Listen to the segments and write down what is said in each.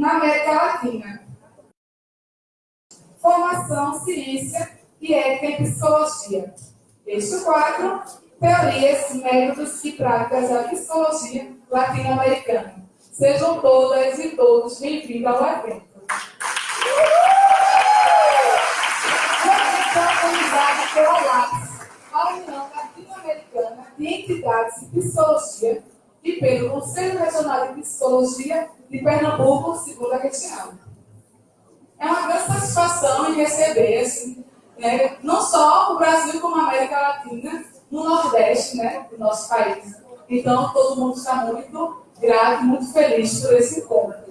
na América Latina. Formação, ciência e ética em psicologia. Este quadro, teorias, métodos e práticas da psicologia latino-americana. Sejam todas e todos bem-vindos ao evento. Organizado pela LAPS, a União Latino-Americana de Entidades de Psicologia, e pelo Conselho Regional de Psicologia de Pernambuco, segunda região. É uma grande satisfação em receber, assim, né, não só o Brasil, como a América Latina, no Nordeste né, do nosso país. Então, todo mundo está muito grato, muito feliz por esse encontro.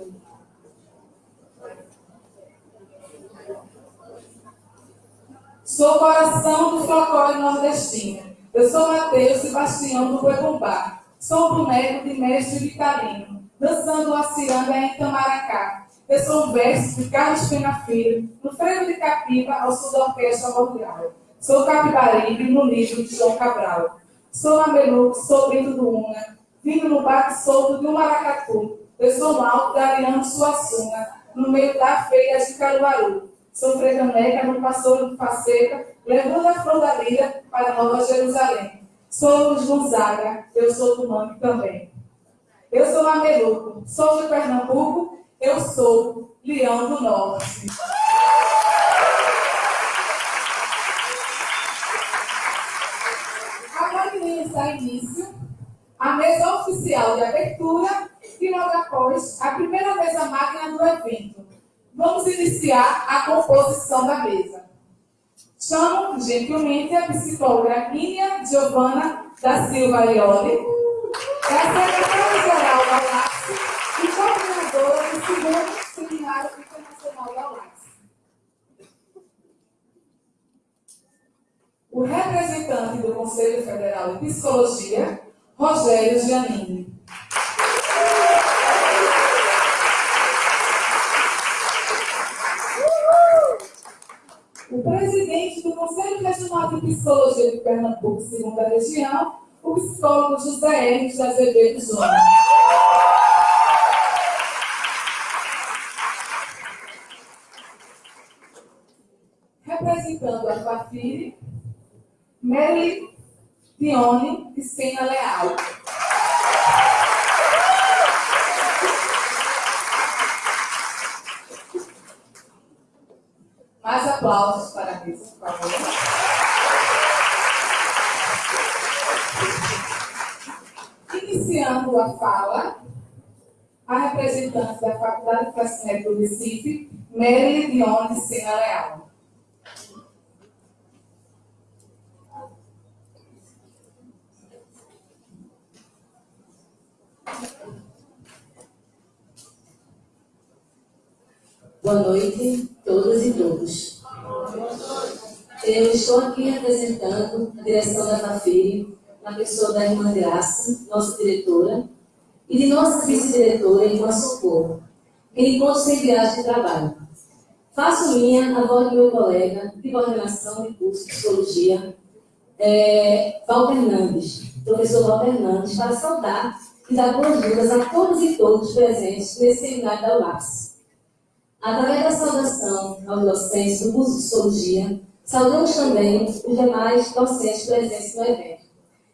Sou coração do folclore nordestino. Eu sou Mateus Sebastião do Goibumbá Sou boneco de mestre vitalino, dançando a ciranda em Itamaracá. Eu sou um verso de Carlos Pena Filho, no freio de Capiba, ao sul da Orquestra Mundial. Sou Capibaribe, no livro de João Cabral. Sou Mameluco, sou Brito do Una, vindo no bate solto de um maracatu. Eu sou Malto da Ariano Suassuna, no meio da feira de Caruaru. Sou Fredaneca no Pastor de Faceca, levando a flor da lira para Nova Jerusalém. Somos Gonzaga, eu sou do nome também. Eu sou Mameluco, sou de Pernambuco, eu sou Leão do Norte. Agora iremos dar início à mesa oficial de abertura e logo após a primeira mesa magna do evento. Vamos iniciar a composição da mesa. Chamo gentilmente a psicóloga Nínia Giovana da Silva Ioli, é a secretária-geral da UAPS e coordenadora do segundo Seminário Internacional da UAPS. O representante do Conselho Federal de Psicologia, Rogério Giannini. O presidente do Conselho Regional de Psicologia de Pernambuco, segunda região, o psicólogo José Hermes de Azevedo Júnior. Representando a Fafiri, Mary Dione de Sena Leal. Mais aplausos para a mesa, por favor. Iniciando a fala, a representante da Faculdade de Fascinete do Recife, Mary Dione Sena Leal. Boa noite, todas e todos. Eu estou aqui representando a direção da FAFIRE, na pessoa da irmã Graça, nossa diretora, e de nossa vice-diretora, irmã Socorro, que encontro sem viagem de trabalho. Faço minha a voz do meu colega de coordenação de curso de psicologia, é, Walter Hernandes, professor Walter Hernandes, para saudar e dar boas-vindas a todos e todos presentes nesse seminário da UAPS. Através da saudação aos docentes do curso de Psicologia, saudamos também os demais docentes presentes no evento.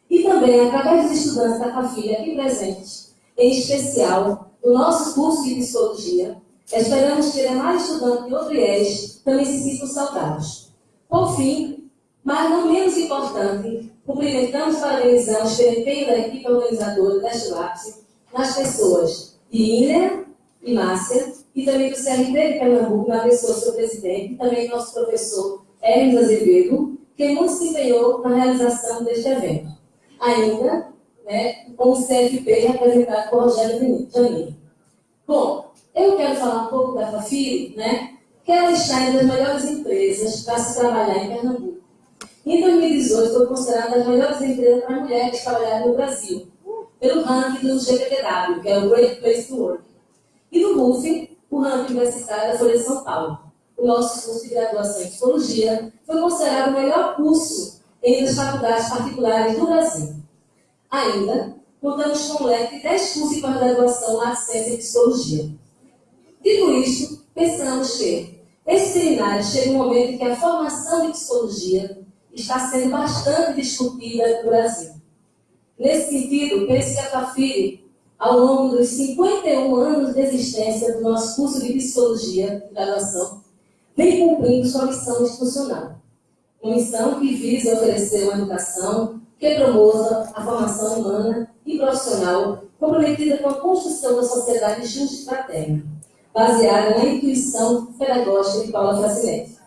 E também, através dos estudantes da CAFIA aqui presentes, em especial do nosso curso de Psicologia, esperamos que demais estudantes de outro IES também se sintam saudados. Por fim, mas não menos importante, cumprimentamos e parabenizamos pelo empenho da equipe organizadora deste lápis nas pessoas de Iner e Márcia, e também do CRT de Pernambuco, na pessoa do seu presidente, e também nosso professor Hermes Azevedo, que muito se empenhou na realização deste evento. Ainda, né, com o CFP representado por Rogério Janine. Bom, eu quero falar um pouco da Fafiri, né, que ela está entre as melhores empresas para se trabalhar em Pernambuco. Em 2018, foi considerada das melhores empresas para mulheres trabalharem no Brasil, pelo ranking do GPTW, que é o Great Place to Work. E no RUF, o ranking universitário da Folha de São Paulo. O nosso curso de graduação em Psicologia foi considerado o melhor curso entre as faculdades particulares do Brasil. Ainda, contamos com um leque de 10 cursos de pós-graduação na ciência em Psicologia. Dito isto, pensamos que esse seminário chega um momento em que a formação de psicologia está sendo bastante discutida no Brasil. Nesse sentido, penso que a FAFIRE, ao longo dos 51 anos de existência do nosso curso de psicologia graduação, vem cumprindo sua missão institucional. Uma missão que visa oferecer uma educação que promova a formação humana e profissional comprometida com a construção da sociedade justa e fraterna, baseada na intuição pedagógica de Paula Francinetti.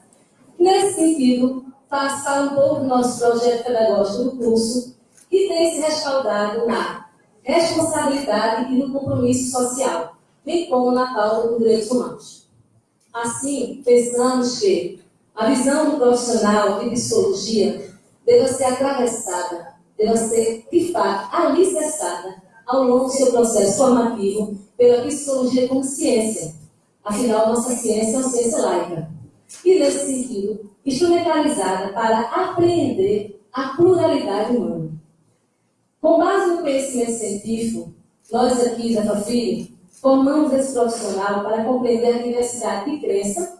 Nesse sentido, faça um pouco do nosso projeto pedagógico do curso, que tem se respaldado na responsabilidade e no compromisso social, bem como na pauta dos direitos humanos. Assim, pensamos que a visão do profissional de psicologia deve ser atravessada, deve ser, de fato, alicerçada ao longo do seu processo formativo pela psicologia como ciência. Afinal, nossa ciência é uma ciência laica. E, nesse sentido, instrumentalizada para apreender a pluralidade humana. Com base no conhecimento científico, nós aqui da FAFIRE formamos esse profissional para compreender a diversidade de crença,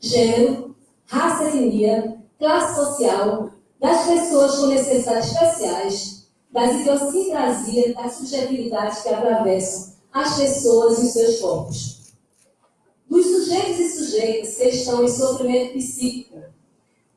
gênero, raça, etnia, classe social, das pessoas com necessidades especiais, das idiosincrasias, das subjetividades que atravessam as pessoas e seus corpos. Dos sujeitos e sujeitas que estão em sofrimento psíquico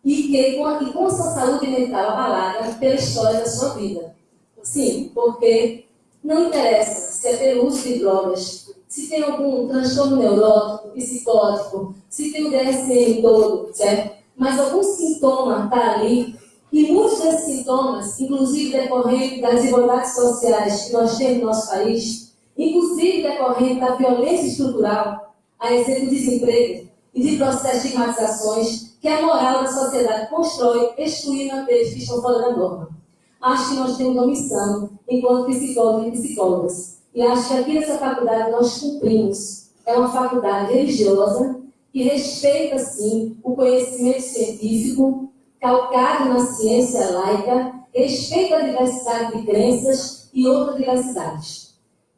e que com, e com sua saúde mental abalada pela história da sua vida. Sim, porque não interessa se é pelo uso de drogas, se tem algum transtorno neurótico, psicótico, se tem o DSM todo, certo? Mas algum sintoma está ali, e muitos desses sintomas, inclusive decorrente das desigualdades sociais que nós temos no nosso país, inclusive decorrente da violência estrutural, a exemplo do desemprego e de processos de estigmatizações que a moral da sociedade constrói, excluindo aqueles que estão fora da norma. Acho que nós temos uma missão, enquanto psicólogos e psicólogas, e acho que aqui nessa faculdade nós cumprimos. É uma faculdade religiosa que respeita, sim, o conhecimento científico, calcado na ciência laica, respeita a diversidade de crenças e outras diversidades.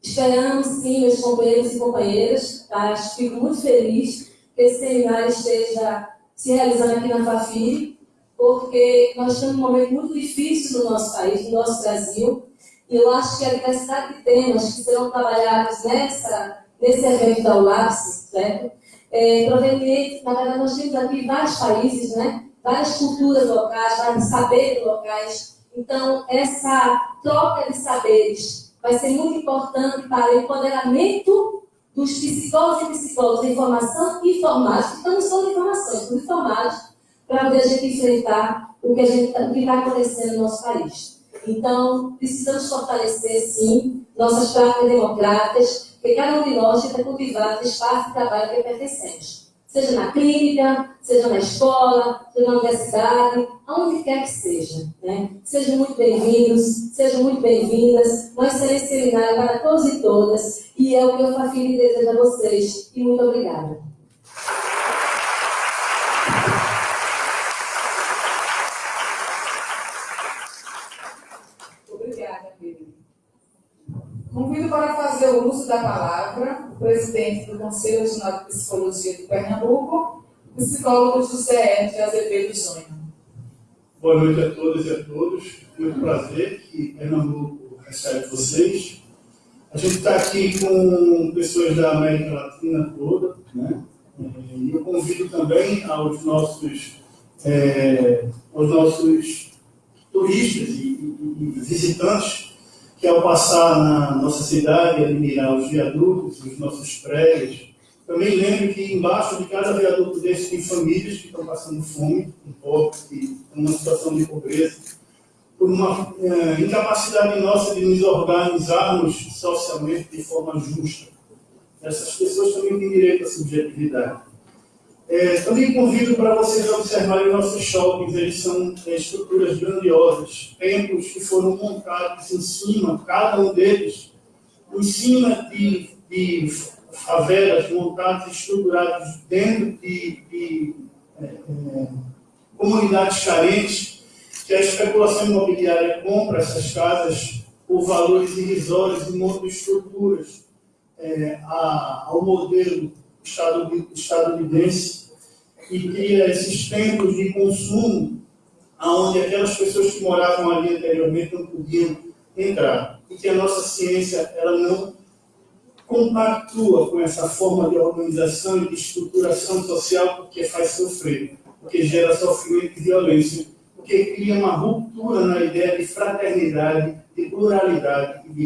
Esperamos, sim, meus companheiros e companheiras, tá? fico muito feliz que esse seminário esteja se realizando aqui na FAFIRE, porque nós estamos num momento muito difícil no nosso país, no nosso Brasil, e eu acho que a diversidade de temas que serão trabalhados nessa, nesse evento da UAPS, certo? É, proveniente, na verdade, nós temos aqui vários países, né? várias culturas locais, vários saberes locais. Então, essa troca de saberes vai ser muito importante para o empoderamento dos psicólogos e psicólogos de informação e informados, que não só de informação, estamos informados, para poder a gente enfrentar o que está acontecendo no nosso país. Então, precisamos fortalecer, sim, nossas práticas democráticas, porque cada um de nós que cultivar o espaço de trabalho que pertencemos. Seja na clínica, seja na escola, seja na universidade, aonde quer que seja. Né? Sejam muito bem-vindos, sejam muito bem-vindas. Nós seremos seminário para todos e todas, e é o que eu faço e desejo a vocês. E muito obrigada. Convido para fazer o uso da palavra o presidente do Conselho Nacional de Psicologia de Pernambuco, psicólogo José de Azevedo Júnior. Boa noite a todas e a todos. Muito prazer que Pernambuco recebe vocês. A gente está aqui com pessoas da América Latina toda, né? E eu convido também aos nossos, é, aos nossos turistas e, e, e visitantes que ao passar na nossa cidade, admirar os viadutos, os nossos prédios, também lembre que embaixo de cada viaduto desse tem famílias que estão passando fome, um pouco, que estão numa situação de pobreza, por uma é, incapacidade nossa de nos organizarmos socialmente de forma justa. Essas pessoas também têm direito à subjetividade. É, também convido para vocês observarem nossos shoppings, eles são é, estruturas grandiosas, templos que foram montados em cima, cada um deles, em cima de, de favelas montadas, estruturadas dentro de, de é, é, comunidades carentes, que a especulação imobiliária compra essas casas por valores irrisórios e monta estruturas é, a, ao modelo estadunidense e cria esses templos de consumo onde aquelas pessoas que moravam ali anteriormente não podiam entrar. E que a nossa ciência ela não compactua com essa forma de organização e de estruturação social porque faz sofrer, porque gera sofrimento e violência, porque cria uma ruptura na ideia de fraternidade, de pluralidade e de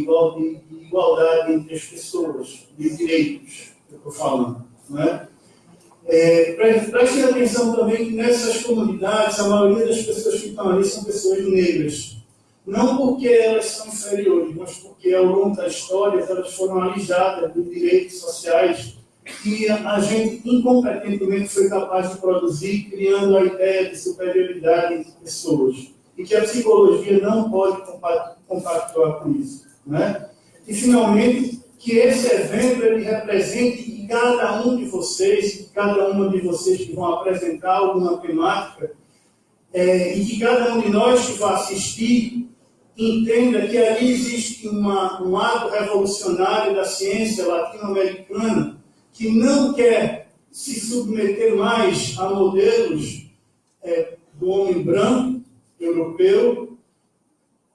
igualdade entre as pessoas, de direitos, que eu estou falando. Não é? É, prestem atenção também que nessas comunidades, a maioria das pessoas que estão ali são pessoas negras. Não porque elas são inferiores, mas porque ao longo da história elas foram alijadas dos direitos sociais que a gente incompetentemente foi capaz de produzir, criando a ideia de superioridade entre pessoas. E que a psicologia não pode compactuar com isso. Né? E, finalmente, que esse evento ele represente que cada um de vocês, cada uma de vocês que vão apresentar alguma temática, é, e que cada um de nós que vai assistir entenda que ali existe uma, um ato revolucionário da ciência latino-americana que não quer se submeter mais a modelos é, do homem branco, europeu,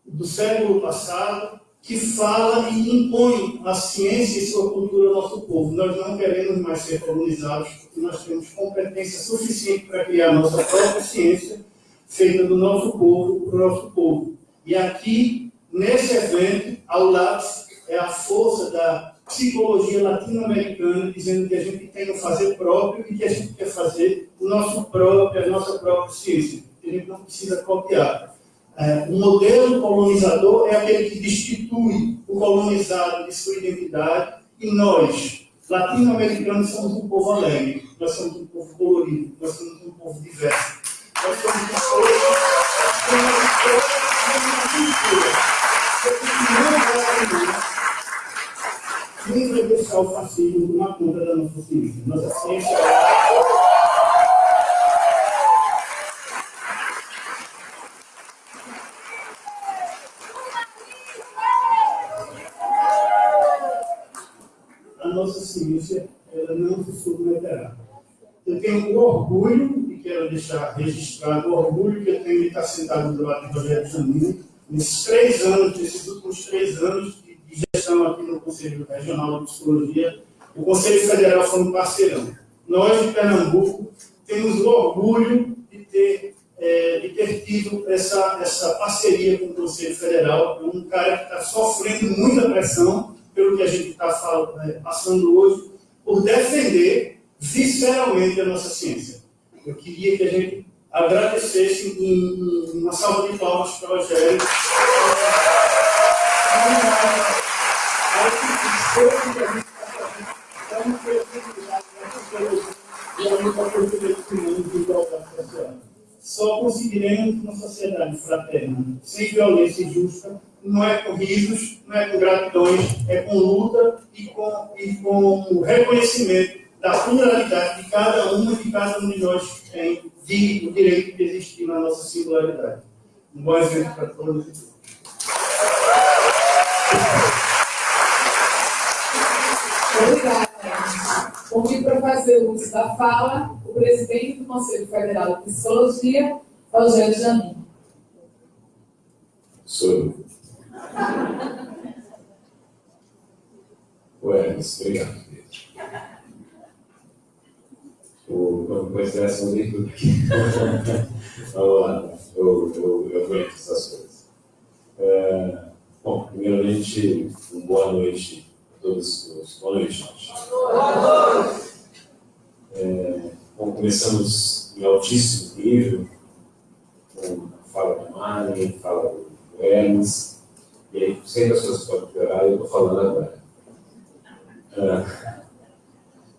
do século passado, que fala e impõe a ciência e sua cultura ao nosso povo. Nós não queremos mais ser colonizados, porque nós temos competência suficiente para criar nossa própria ciência, feita do nosso povo, para o nosso povo. E aqui, nesse evento, ao lado, é a força da psicologia latino-americana, dizendo que a gente tem que fazer próprio e que a gente quer fazer o nosso próprio, a nossa própria ciência. A gente não precisa copiar. É, o modelo colonizador é aquele que destitui o colonizado de sua identidade e nós, latino-americanos, somos um povo alegre, nós somos um povo colorido, nós somos um povo diverso. Nós somos um povo que não vai deixar o fascismo tomar conta da nossa ciência. Nossa ciência é nossa ciência ela não submeterá. Eu tenho orgulho, e quero deixar registrado o orgulho que eu tenho de estar sentado do lado de Rogério Janino, nesses três anos, nesses últimos três anos de, gestão aqui no Conselho Regional de Psicologia, o Conselho Federal foi um parceirão. Nós, de Pernambuco, temos o orgulho de ter, é, de ter tido essa, essa parceria com o Conselho Federal, um cara que está sofrendo muita pressão, pelo que a gente está é, passando hoje, por defender visceralmente a nossa ciência. Eu queria que a gente agradecesse em, uma salva de palmas para o Rogério. E. Só conseguiremos uma sociedade fraterna, sem violência injusta, não é com risos, não é com gratidões, é com luta e com, e com reconhecimento da pluralidade de cada uma de cada um de nós que tem de, o direito de existir na nossa singularidade. Um bom exemplo para todos e todas. Obrigada. Convido para fazer o uso da fala o presidente do Conselho Federal de Psicologia, Rogério Jamin. Sou eu. Ué, obrigado. O, com essa leitura aqui. Vamos lá, eu, eu, eu aguento essas coisas. É, bom, primeiramente, uma boa noite a todos. Boa noite, gente. Boa noite. É, bom, começamos em altíssimo nível, com a fala da Mari, fala do Hermes, e aí, sempre as coisas podem piorar, eu estou falando agora. Ah,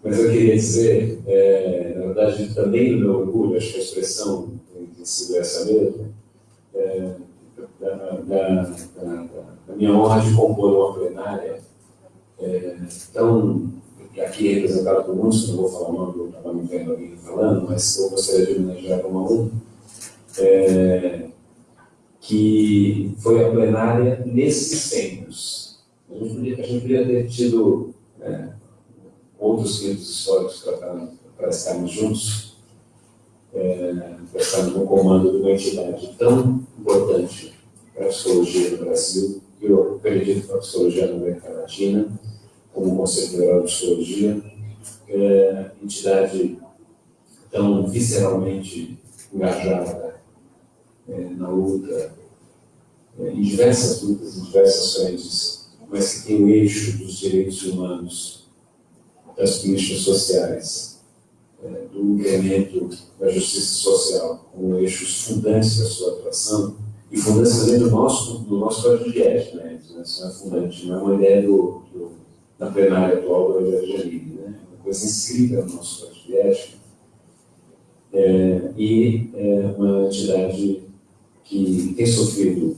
mas eu queria dizer, é, na verdade, também no meu orgulho, acho que a expressão tem sido essa mesmo, é, da, da, da, da, minha honra de compor uma plenária é, tão aqui representado por muitos, não vou falar o nome, eu estava me vendo alguém falando, mas eu gostaria de homenagear a um. É, que foi a plenária nesses centros. A gente podia, a gente podia ter tido, né, outros centros históricos para estarmos juntos, é, para estarmos no comando de uma entidade tão importante para a psicologia no Brasil, que eu acredito para a psicologia na América Latina, como Conselho Federal de Psicologia, é, entidade tão visceralmente engajada é, na luta, é, em diversas lutas, em diversas frentes, mas que tem o eixo dos direitos humanos, das políticas sociais, é, do incremento da justiça social, como eixos fundantes da sua atuação, e fundantes também do nosso, do nosso código de ética, né? Isso não é fundante, não é uma ideia do, do da plenária atual do Evangelho Livre, né? É uma coisa inscrita no nosso código de ética, é, e é uma entidade que tem sofrido,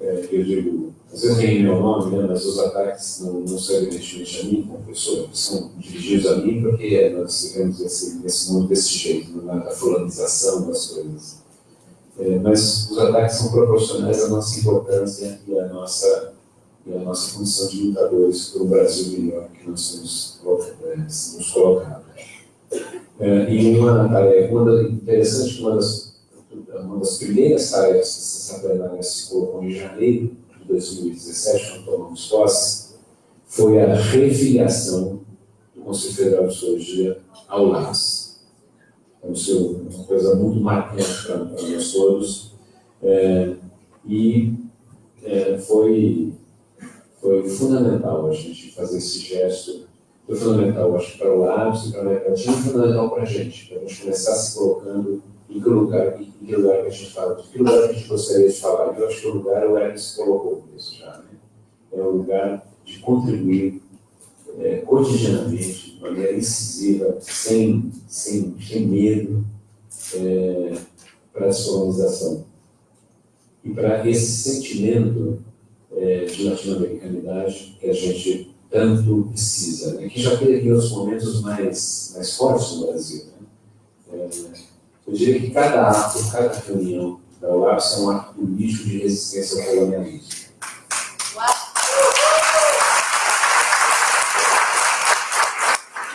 é, eu digo, às vezes tem meu nome, né, mas os ataques não, não são evidentemente a mim como pessoa, são dirigidos a mim porque nós vivemos esse, nesse mundo desse jeito, na é fulanização das coisas. É, mas os ataques são proporcionais à nossa importância e à nossa, e à nossa condição de lutadores por um Brasil melhor que nós temos é, nos colocado. É, e uma tarefa, uma interessante uma das, uma das primeiras tarefas que essa plenária se colocou em janeiro de 2017, quando tomamos posse, foi a refiliação do Conselho Federal de Psicologia ao LAS. Então, seu, uma coisa muito marcante para, para nós todos. É, e é, foi, foi fundamental a gente fazer esse gesto foi fundamental, acho, para o Lápis para a América Latina, fundamental para a gente, para a gente começar se colocando em que lugar, em que lugar que a gente fala, em que lugar que a gente gostaria de falar. Eu acho que o lugar o Eric se colocou nisso já, né? É o lugar de contribuir é, cotidianamente, de maneira incisiva, sem, sem, sem medo, é, para a descolonização. E para esse sentimento é, de latino-americanidade que a gente tanto precisa, né? que já teve outros momentos mais, mais fortes no Brasil. Né? É, eu diria que cada ato, cada reunião da UAPS é um ato político de resistência ao colonialismo.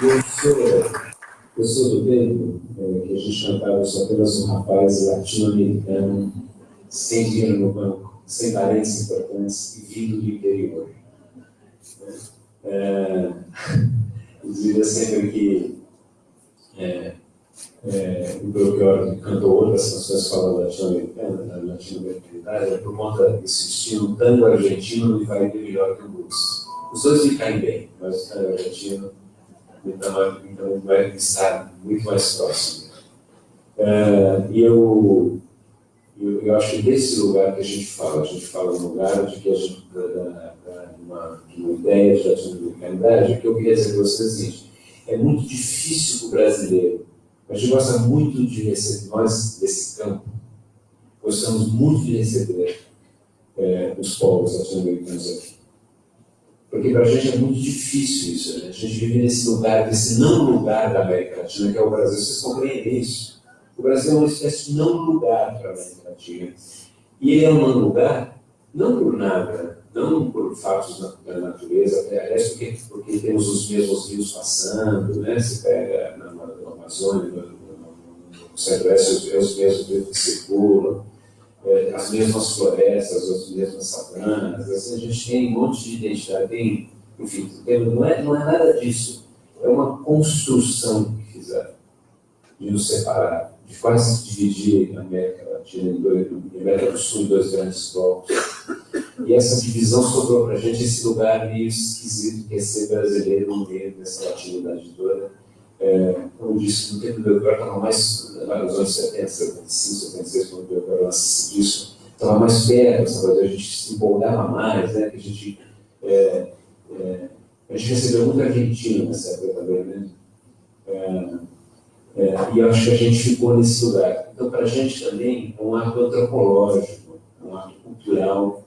Eu sou, eu do tempo é, que a gente cantava Eu sou apenas um rapaz latino-americano, sem dinheiro no banco, sem parentes importantes e vindo do interior. É, dizia sempre que é, é, o Belchior cantou outras canções latino-americana, da latino-americanidade, é por conta desse estilo tango argentino me faria melhor que o blues. Os dois me caem bem, mas o tango argentino então, então vai estar muito mais próximo. É, e eu, eu, eu, acho que desse lugar que a gente fala, a gente fala no lugar de que a gente, da, da, uma, uma ideia de latino-americanidade, que eu queria dizer para vocês o seguinte, é muito difícil para o brasileiro, a gente gosta muito de receber, nós desse campo, gostamos muito de receber é, os povos latino-americanos aqui. Porque para a gente é muito difícil isso, né? a gente vive nesse lugar, nesse não lugar da América Latina, que é o Brasil. Vocês compreendem isso? O Brasil é uma espécie de não lugar para a América Latina. E ele é um não lugar, não por nada, não por fatos da natureza, aliás, porque, porque temos os mesmos rios passando, né? Você pega Amazônia, no, Centro-Oeste, os mesmos que circulam, é, as mesmas florestas, as mesmas savanas, assim, a gente tem um monte de identidade, tem, enfim, não, é, não é nada disso, é uma construção que fizeram de nos separar, de quase dividir a América Latina em dois, a América do Sul em dois grandes blocos e essa divisão sobrou para a gente esse lugar meio esquisito que é ser brasileiro no meio dessa latinidade toda. É, como eu disse, no tempo do Belchior estava mais, nos anos 70, 75, 76, quando o Belchior lança disso, estava mais perto, coisa, a gente se empolgava mais, né, a gente, é, é, a gente recebeu muito argentino nessa época também, né, é, é, e acho que a gente ficou nesse lugar. Então, para a gente também é um ato antropológico, é um ato cultural,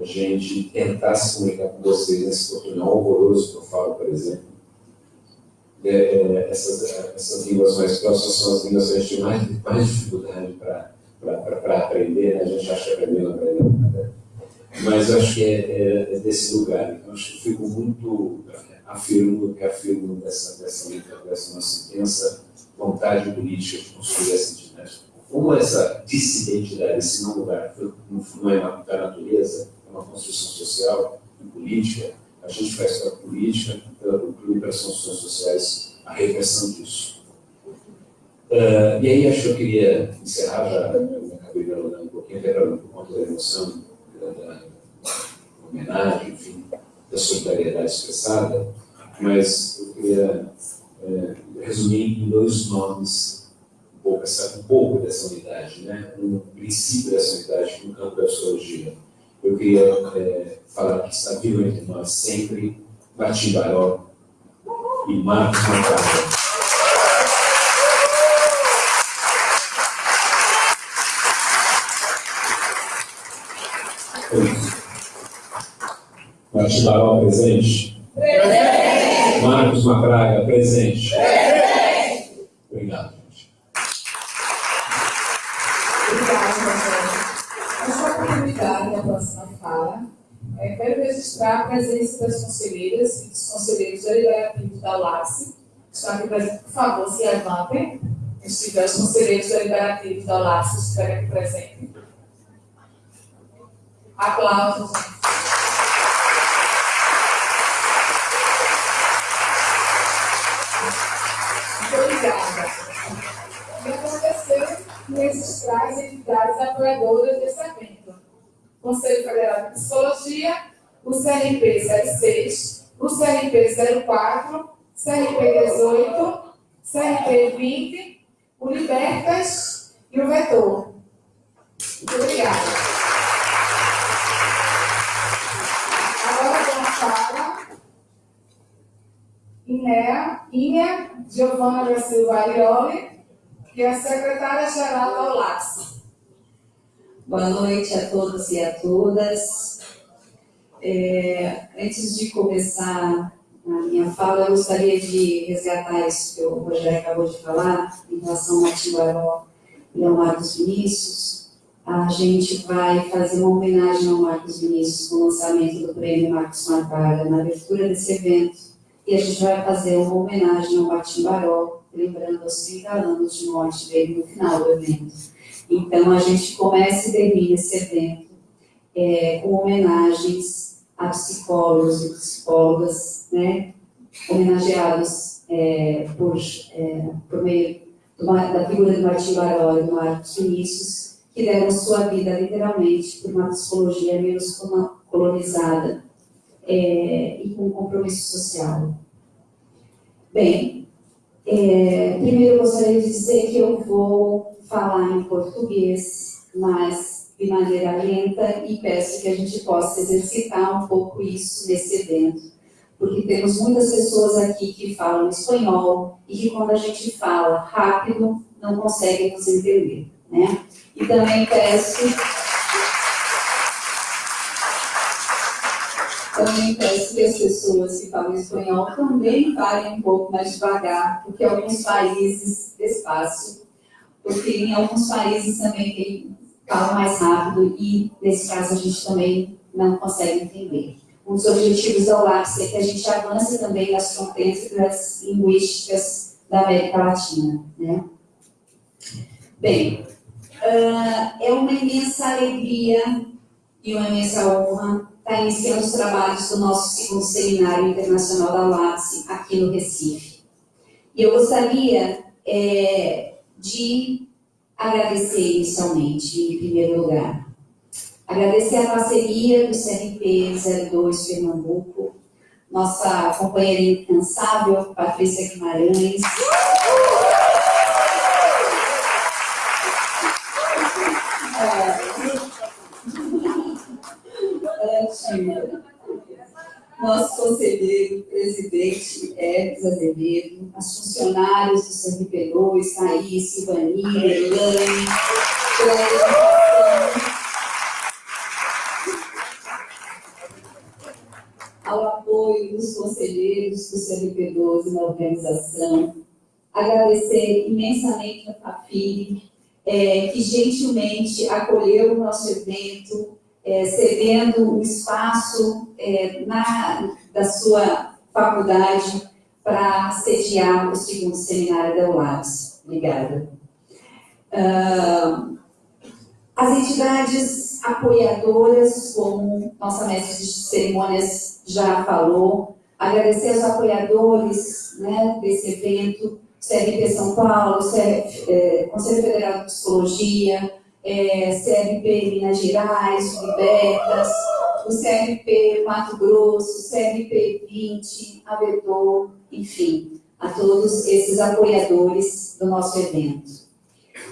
a gente tentar se comunicar com vocês nesse portunhol horroroso que eu falo, por exemplo. É, é, essas, essas línguas mais próximas são as línguas que a gente tem mais, mais dificuldade para aprender, né? a gente acha que aprender não aprende nada. Mas acho que é, é, é desse lugar. Então, acho que fico muito afirmo, reafirmo dessa, dessa, dessa nossa intensa vontade política de construir essa entidade. Como essa dissidentidade, esse não lugar, não é da natureza, é uma construção social e política, a gente faz pela política, e pelas funções sociais a reversão disso. Uh, e aí acho que eu queria encerrar, já eu acabei dialogando um pouquinho, até por conta da emoção, da, da homenagem, enfim, da solidariedade expressada, mas eu queria é, resumir em dois nomes um pouco, essa, um pouco dessa unidade, né? um princípio dessa unidade no campo da psicologia. Eu queria é, falar que está vivo entre nós sempre Batimbaró e Marcos Mancada. Batimbaró presente? Presente. Marcos Macraga presente? Presente. Obrigado, gente. Obrigada, Essa oportunidade da próxima fala, é, quero registrar a presença das conselheiras e deliberativos da que estão aqui presentes, por favor, se levantem. Se tiver os conselheiros deliberativos da LAPSE estiverem aqui presentes. Aplausos. Obrigada. E agradecer registrar as entidades apoiadoras desse evento. Conselho Federal de Psicologia, o CRP 06, o CRP 04, CRP 18, CRP 20, o Libertas e o Vetor. Muito obrigada. Inea, Inea Giovanna da Silva Aioli, que é a secretária-geral da OLAX. Boa noite a todos e a todas. É, antes de começar a minha fala, eu gostaria de resgatar isso que o Rogério acabou de falar, em relação ao Baró e ao Marcos Vinícius. A gente vai fazer uma homenagem ao Marcos Vinícius com o lançamento do prêmio Marcos Marvaga, na abertura desse evento e a gente vai fazer uma homenagem ao Martim Baró, lembrando os 30 anos de morte dele no final do evento. Então, a gente começa e termina esse evento é, com homenagens a psicólogos e psicólogas, né, homenageados é, por, é, por meio da figura de Martim Baró e do Marcos Vinícius, que deram sua vida literalmente por uma psicologia menos colonizada é, e com compromisso social. Bem, é, primeiro eu gostaria de dizer que eu vou falar em português, mas de maneira lenta e peço que a gente possa exercitar um pouco isso nesse evento, porque temos muitas pessoas aqui que falam espanhol e que quando a gente fala rápido não conseguem nos entender, né? E também peço Também peço que as pessoas que falam espanhol também falem um pouco mais devagar, porque alguns países, despacio, porque em alguns países também tem, falam mais rápido e, nesse caso, a gente também não consegue entender. Um dos objetivos da ULAPS é que a gente avance também nas fronteiras linguísticas da América Latina. Né? Bem, uh, é uma imensa alegria e uma imensa honra está iniciando os trabalhos do nosso segundo seminário internacional da LAPSE aqui no Recife. E eu gostaria é, de agradecer inicialmente, em primeiro lugar, agradecer a parceria do CRP 02 Pernambuco, nossa companheira incansável, Patrícia Guimarães, nosso conselheiro presidente Hermes Azevedo, as funcionárias do CRP2, Thaís, Silvani, Elane, ao apoio dos conselheiros do CRP12 na organização, agradecer imensamente a Fafiri, é, que gentilmente acolheu o nosso evento, é, cedendo o espaço é, na, da sua faculdade para sediar o segundo seminário da ULAPS. Obrigada. Uh, as entidades apoiadoras, como nossa mestre de cerimônias já falou, agradecer aos apoiadores né, desse evento, CRP São Paulo, CRP, é, Conselho Federal de Psicologia, é, Minas Gerais, Libertas, o CRP Mato Grosso, CRP 20, Avedor, enfim, a todos esses apoiadores do nosso evento.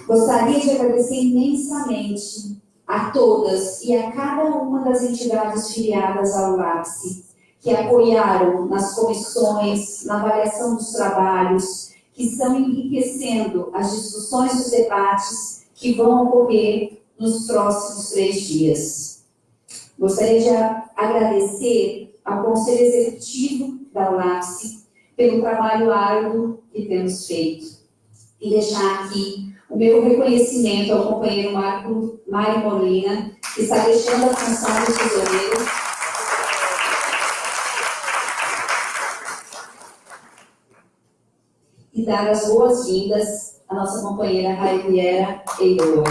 Gostaria de agradecer imensamente a todas e a cada uma das entidades filiadas ao LAPSE, que apoiaram nas comissões, na avaliação dos trabalhos, que estão enriquecendo as discussões e os debates que vão ocorrer nos próximos três dias. Gostaria de agradecer ao Conselho Executivo da ULAPSE pelo trabalho árduo que temos feito e deixar aqui o meu reconhecimento ao companheiro Marco Mário Molina, que está deixando a função de tesoureiro e dar as boas-vindas à nossa companheira Raiviera Eiroa.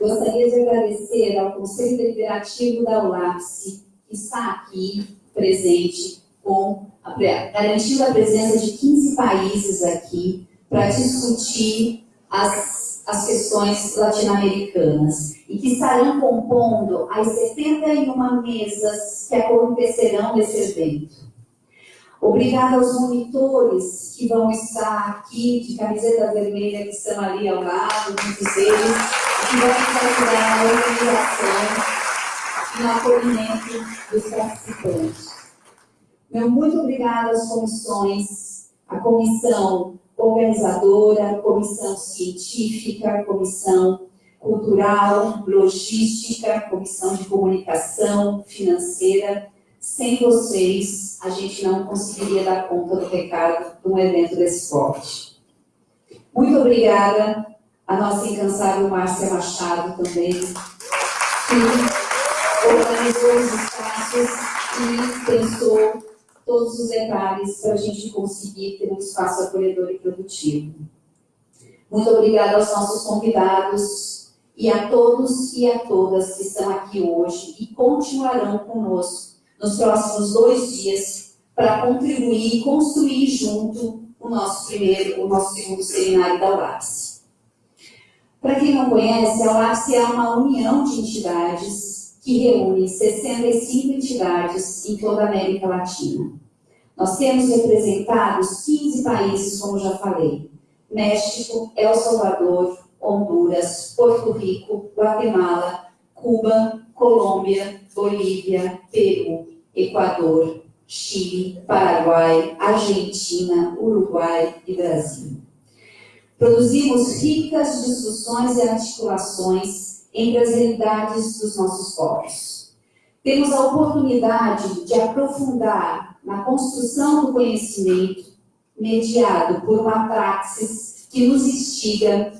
Gostaria de agradecer ao Conselho Deliberativo da ULAPSE, que está aqui presente, com a, garantindo a presença de 15 países aqui para discutir as, as questões latino-americanas e que estarão compondo as 71 mesas que acontecerão nesse evento. Obrigada aos monitores que vão estar aqui de camiseta vermelha, que estão ali ao lado, muitos deles, que vão ajudar na organização e no acolhimento dos participantes. Meu muito obrigada às comissões, a comissão organizadora, comissão científica, comissão cultural, logística, comissão de comunicação, financeira. Sem vocês, a gente não conseguiria dar conta do recado de um evento desse porte. Muito obrigada à nossa incansável Márcia Machado também, que organizou os espaços e pensou todos os detalhes para a gente conseguir ter um espaço acolhedor e produtivo. Muito obrigada aos nossos convidados e a todos e a todas que estão aqui hoje e continuarão conosco nos próximos dois dias para contribuir e construir junto o nosso primeiro, o nosso segundo seminário da UAPS. Para quem não conhece, a UAPS é uma união de entidades que reúne 65 entidades em toda a América Latina. Nós temos representados 15 países, como já falei, México, El Salvador, Honduras, Porto Rico, Guatemala, Cuba, Colômbia, Bolívia, Peru, Equador, Chile, Paraguai, Argentina, Uruguai e Brasil. Produzimos ricas discussões e articulações entre as realidades dos nossos povos. Temos a oportunidade de aprofundar na construção do conhecimento mediado por uma praxis que nos instiga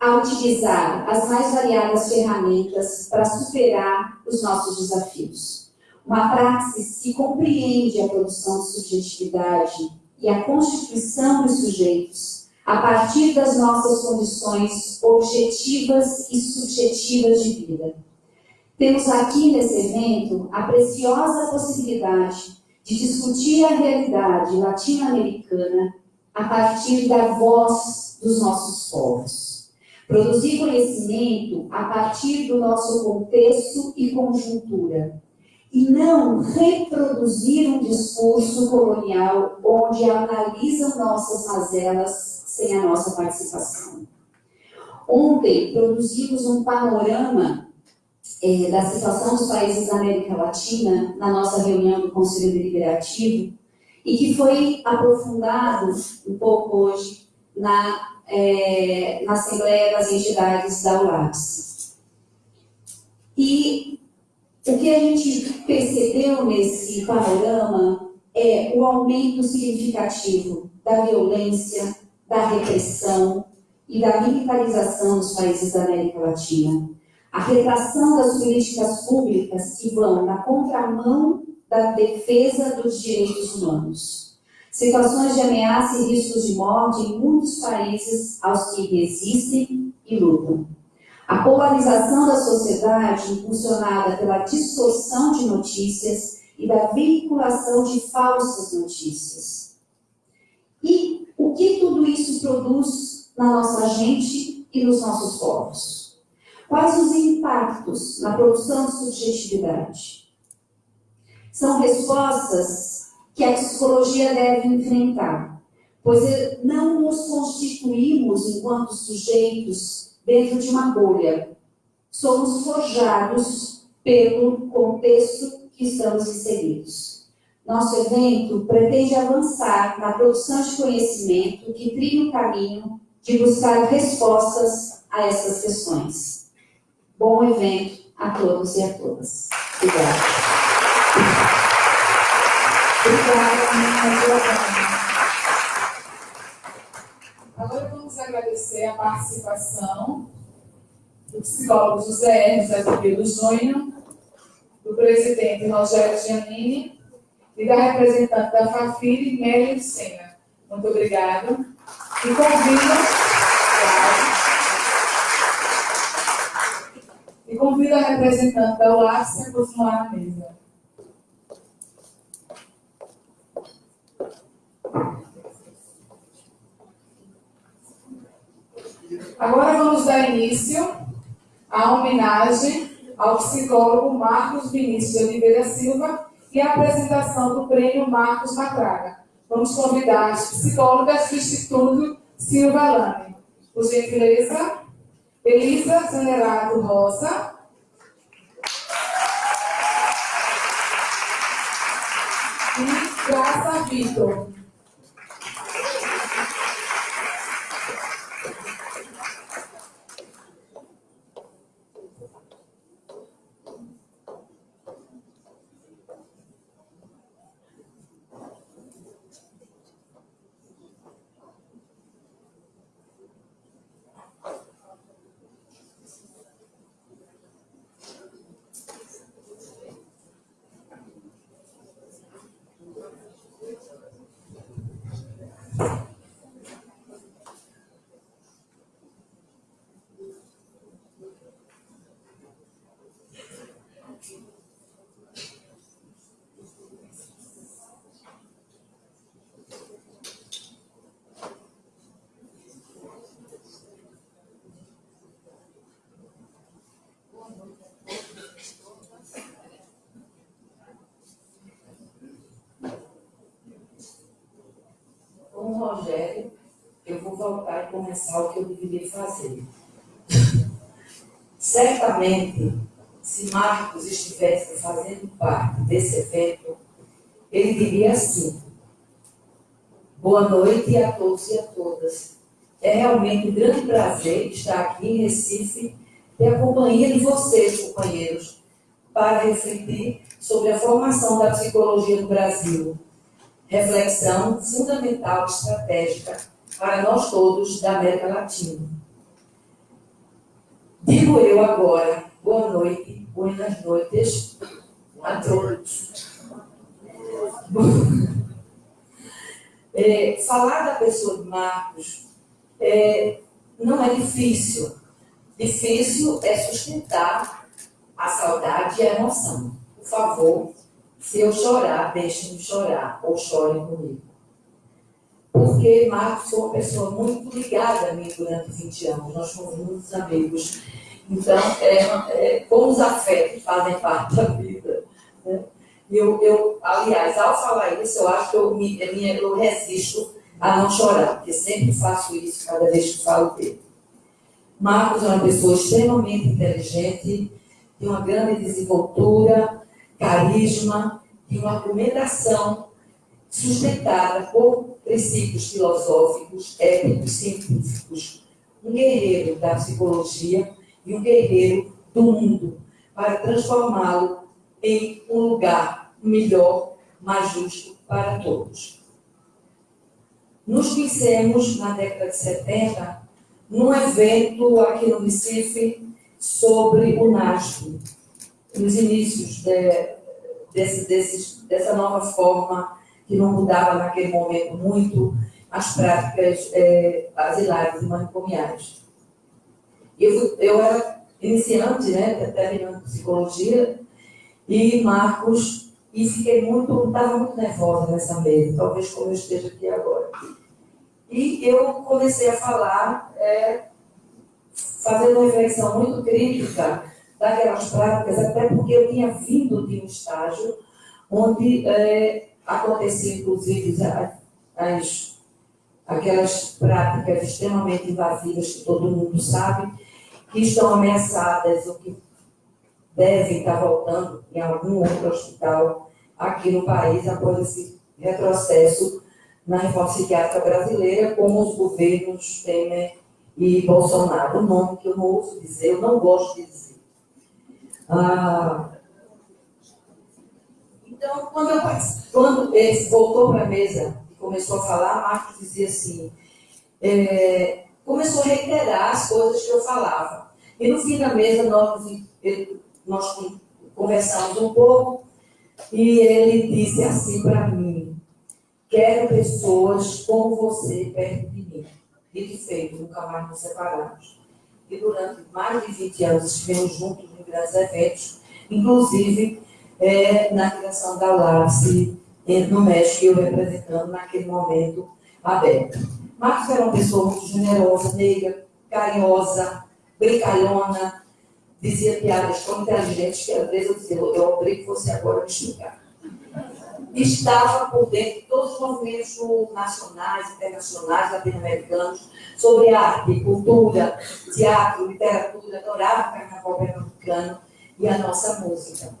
a utilizar as mais variadas ferramentas para superar os nossos desafios. Uma praxis que compreende a produção de subjetividade e a constituição dos sujeitos a partir das nossas condições objetivas e subjetivas de vida. Temos aqui nesse evento a preciosa possibilidade de discutir a realidade latino-americana a partir da voz dos nossos povos. Produzir conhecimento a partir do nosso contexto e conjuntura. E não reproduzir um discurso colonial onde analisam nossas mazelas sem a nossa participação. Ontem produzimos um panorama é, da situação dos países da América Latina na nossa reunião do Conselho Deliberativo e que foi aprofundado um pouco hoje na é, na Assembleia das Entidades da UAPS. E o que a gente percebeu nesse panorama é o aumento significativo da violência, da repressão e da militarização dos países da América Latina. a retração das políticas públicas que vão na contramão da defesa dos direitos humanos. Situações de ameaça e riscos de morte em muitos países aos que resistem e lutam. A polarização da sociedade, impulsionada pela distorção de notícias e da veiculação de falsas notícias. E o que tudo isso produz na nossa gente e nos nossos povos? Quais os impactos na produção de subjetividade? São respostas que a psicologia deve enfrentar, pois não nos constituímos enquanto sujeitos dentro de uma bolha. Somos forjados pelo contexto que estamos inseridos. Nosso evento pretende avançar na produção de conhecimento que trilha o caminho de buscar respostas a essas questões. Bom evento a todos e a todas. Obrigada. Agora vamos agradecer a participação do psicólogo José Hermes Azevedo Júnior, do presidente Rogério Giannini e da representante da FAFIRE, Mary Sena. Muito obrigada. E convido E convido a representante da UAPS a continuar na mesa. Agora vamos dar início à homenagem ao psicólogo Marcos Vinícius de Oliveira Silva e a apresentação do prêmio Marcos Matraga. Vamos convidar as psicólogas do Instituto Silva Lane. Por gentileza, Elisa Zanerato Rosa. E Graça Vitor. Rogério, eu vou voltar e começar o que eu deveria fazer. Certamente, se Marcos estivesse fazendo parte desse evento, ele diria assim: Boa noite a todos e a todas. É realmente um grande prazer estar aqui em Recife e a companhia de vocês, companheiros, para refletir sobre a formação da psicologia no Brasil reflexão fundamental estratégica para nós todos da América Latina. Digo eu agora, boa noite, buenas noites a todos. É, falar da pessoa de Marcos é, não é difícil. Difícil é sustentar a saudade e a emoção. Por favor, se eu chorar, deixem-me chorar, ou chorem comigo. Porque Marcos foi uma pessoa muito ligada a mim durante 20 anos, nós fomos muitos amigos. Então, é, é, como os afetos fazem parte da vida. Né? Eu, eu, aliás, ao falar isso, eu acho que eu, me, eu resisto a não chorar, porque sempre faço isso cada vez que falo dele. Marcos é uma pessoa extremamente inteligente, de uma grande desenvoltura, carisma e uma argumentação sustentada por princípios filosóficos, éticos, científicos. Um guerreiro da psicologia e um guerreiro do mundo, para transformá-lo em um lugar melhor, mais justo para todos. Nos conhecemos na década de 70, num evento aqui no Recife, sobre o NASP, nos inícios de, desse, dessa nova forma que não mudava naquele momento muito as práticas é, asilares e manicomiais. Eu, eu era iniciante, né, terminando psicologia, e Marcos, e fiquei muito, estava muito nervosa nessa mesa, talvez como eu esteja aqui agora. E eu comecei a falar, é, fazendo uma reflexão muito crítica daquelas práticas, até porque eu tinha vindo de um estágio onde é, acontecia, inclusive, as, as, aquelas práticas extremamente invasivas que todo mundo sabe, que estão ameaçadas ou que devem estar voltando em algum outro hospital aqui no país após esse retrocesso na reforma psiquiátrica brasileira, como os governos Temer e Bolsonaro. O nome que eu não ouço dizer, eu não gosto de dizer. Ah, então, quando, eu, quando ele voltou para a mesa e começou a falar, Marcos dizia assim, é, começou a reiterar as coisas que eu falava. E no fim da mesa, nós, ele, nós conversamos um pouco e ele disse assim para mim: Quero pessoas como você perto de mim. Dito feito, nunca mais nos separamos. E durante mais de 20 anos estivemos juntos em grandes eventos, inclusive é, na criação da UARCE no México, eu representando naquele momento aberto. Marcos era uma pessoa muito generosa, negra, carinhosa, brincalhona, dizia piadas tão inteligentes que às vezes eu dizia, eu obrigo você agora a me explicar. Estava por dentro de todos os movimentos nacionais, internacionais, latino-americanos, sobre arte, cultura, teatro, literatura, adorava o carnaval pernambucano e a nossa música.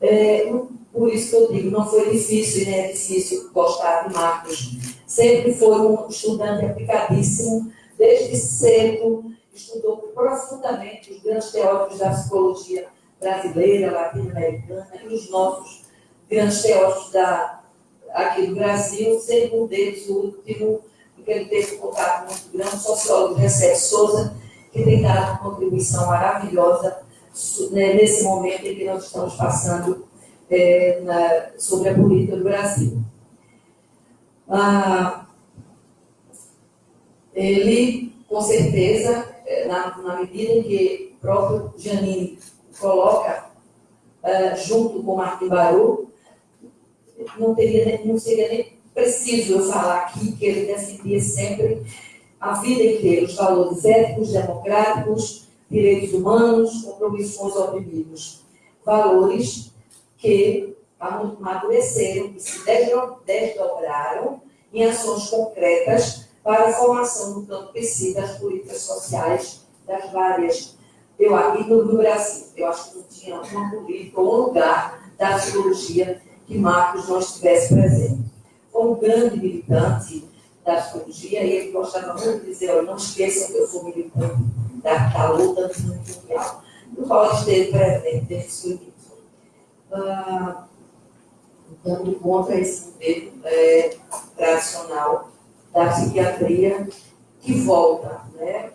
É, por isso que eu digo, não foi difícil, né? É difícil gostar de Marcos. Sempre foi um estudante aplicadíssimo, desde cedo, estudou profundamente os grandes teóricos da psicologia brasileira, latino-americana e os nossos grandes teóricos da, aqui do Brasil, sendo um deles o último, porque ele teve um contato muito grande, o sociólogo Recep Souza, que tem dado contribuição maravilhosa né, nesse momento em que nós estamos passando é, na, sobre a política do Brasil. Ah, ele, com certeza, é, na, na, medida em que o próprio Janine coloca uh, junto com Martin Baru, não, teria, não seria nem preciso eu falar aqui que ele defendia sempre a vida inteira os valores éticos, democráticos, direitos humanos, compromisso com os oprimidos. Valores que amadureceram e se desdobraram em ações concretas para a formação do campo PC das políticas sociais das várias. Eu aqui no, Brasil, eu acho que não tinha uma política ou um lugar da psicologia que Marcos não estivesse presente. Foi um grande militante da psicologia e ele gostava muito de dizer, não esqueçam que eu sou militante da, da luta mundial, no qual esteve presente desde o início. Ah, então, contra esse modelo é, tradicional da psiquiatria que volta né,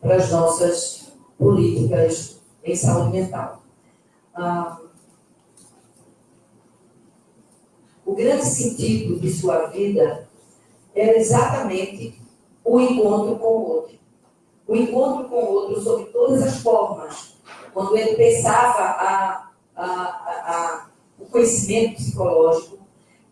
para as nossas políticas em saúde mental. Ah, o grande sentido de sua vida era exatamente o encontro com o outro o encontro com o outro sob todas as formas, quando ele pensava a, a, a, o conhecimento psicológico,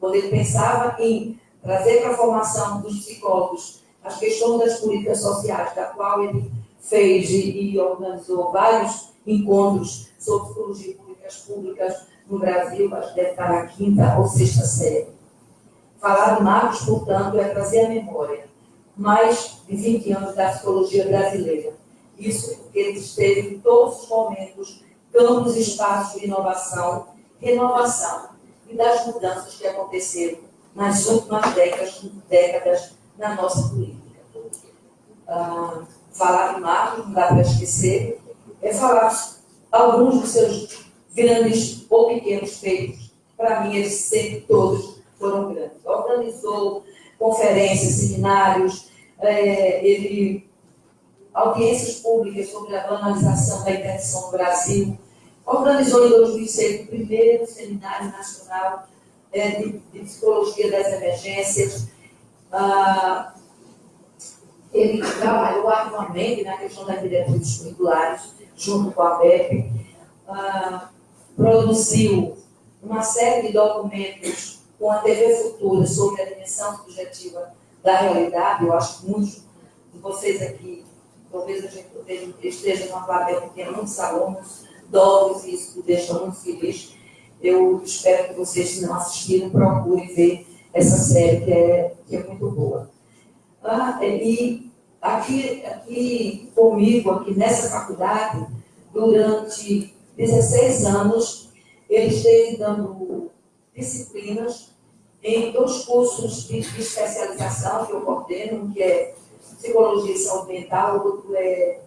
quando ele pensava em trazer para a formação dos psicólogos as questões das políticas sociais, da qual ele fez e, e organizou vários encontros sobre psicologia e políticas públicas no Brasil, acho que deve estar na quinta ou sexta série. Falar de Marcos, portanto, é trazer a memória mais de 20 anos da psicologia brasileira. Isso porque ele esteve em todos os momentos, campos espaços de inovação, renovação e das mudanças que aconteceram nas últimas décadas, décadas na nossa política. Ah, falar de Marcos, não dá para esquecer, é falar alguns dos seus grandes ou pequenos feitos. Para mim, eles sempre todos foram grandes. Organizou conferências, seminários, é, ele audiências públicas sobre a banalização da interdição no Brasil, organizou em 2006 o primeiro Seminário Nacional é, de, de, Psicologia das Emergências. Ah, ele trabalhou ativamente na questão das diretrizes curriculares, junto com a BEP, ah, produziu uma série de documentos com a TV Futura sobre a dimensão subjetiva da realidade. Eu acho que muitos de vocês aqui, talvez a gente esteja numa plateia que muitos alunos novos e isso me deixa muito feliz. Eu espero que vocês, se não assistiram, procurem ver essa série, que é, que é muito boa. Ah, e aqui, aqui comigo, aqui nessa faculdade, durante 16 anos, ele esteve dando disciplinas em dois cursos de, de especialização que eu coordeno, um que é Psicologia e Saúde Mental, outro é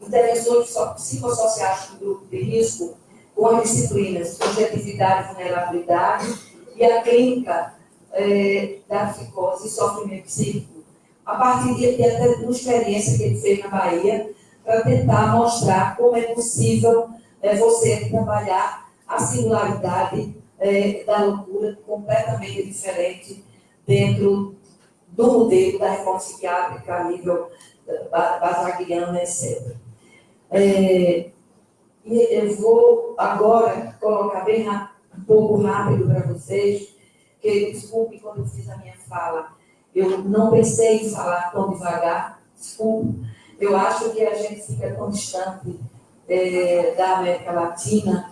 Intervenções Psicossociais do Grupo de Risco, com as disciplinas Subjetividade e Vulnerabilidade e a Clínica é, da Psicose e Sofrimento Psíquico, a partir de, de até uma experiência que ele fez na Bahia, para tentar mostrar como é possível é, você trabalhar a singularidade é, da loucura completamente diferente dentro do modelo da reforma psiquiátrica a nível é, basagliana, etc. É, eu vou agora colocar bem um pouco rápido para vocês, que desculpe quando eu fiz a minha fala, eu não pensei em falar tão devagar, desculpe. Eu acho que a gente fica tão distante é, da América Latina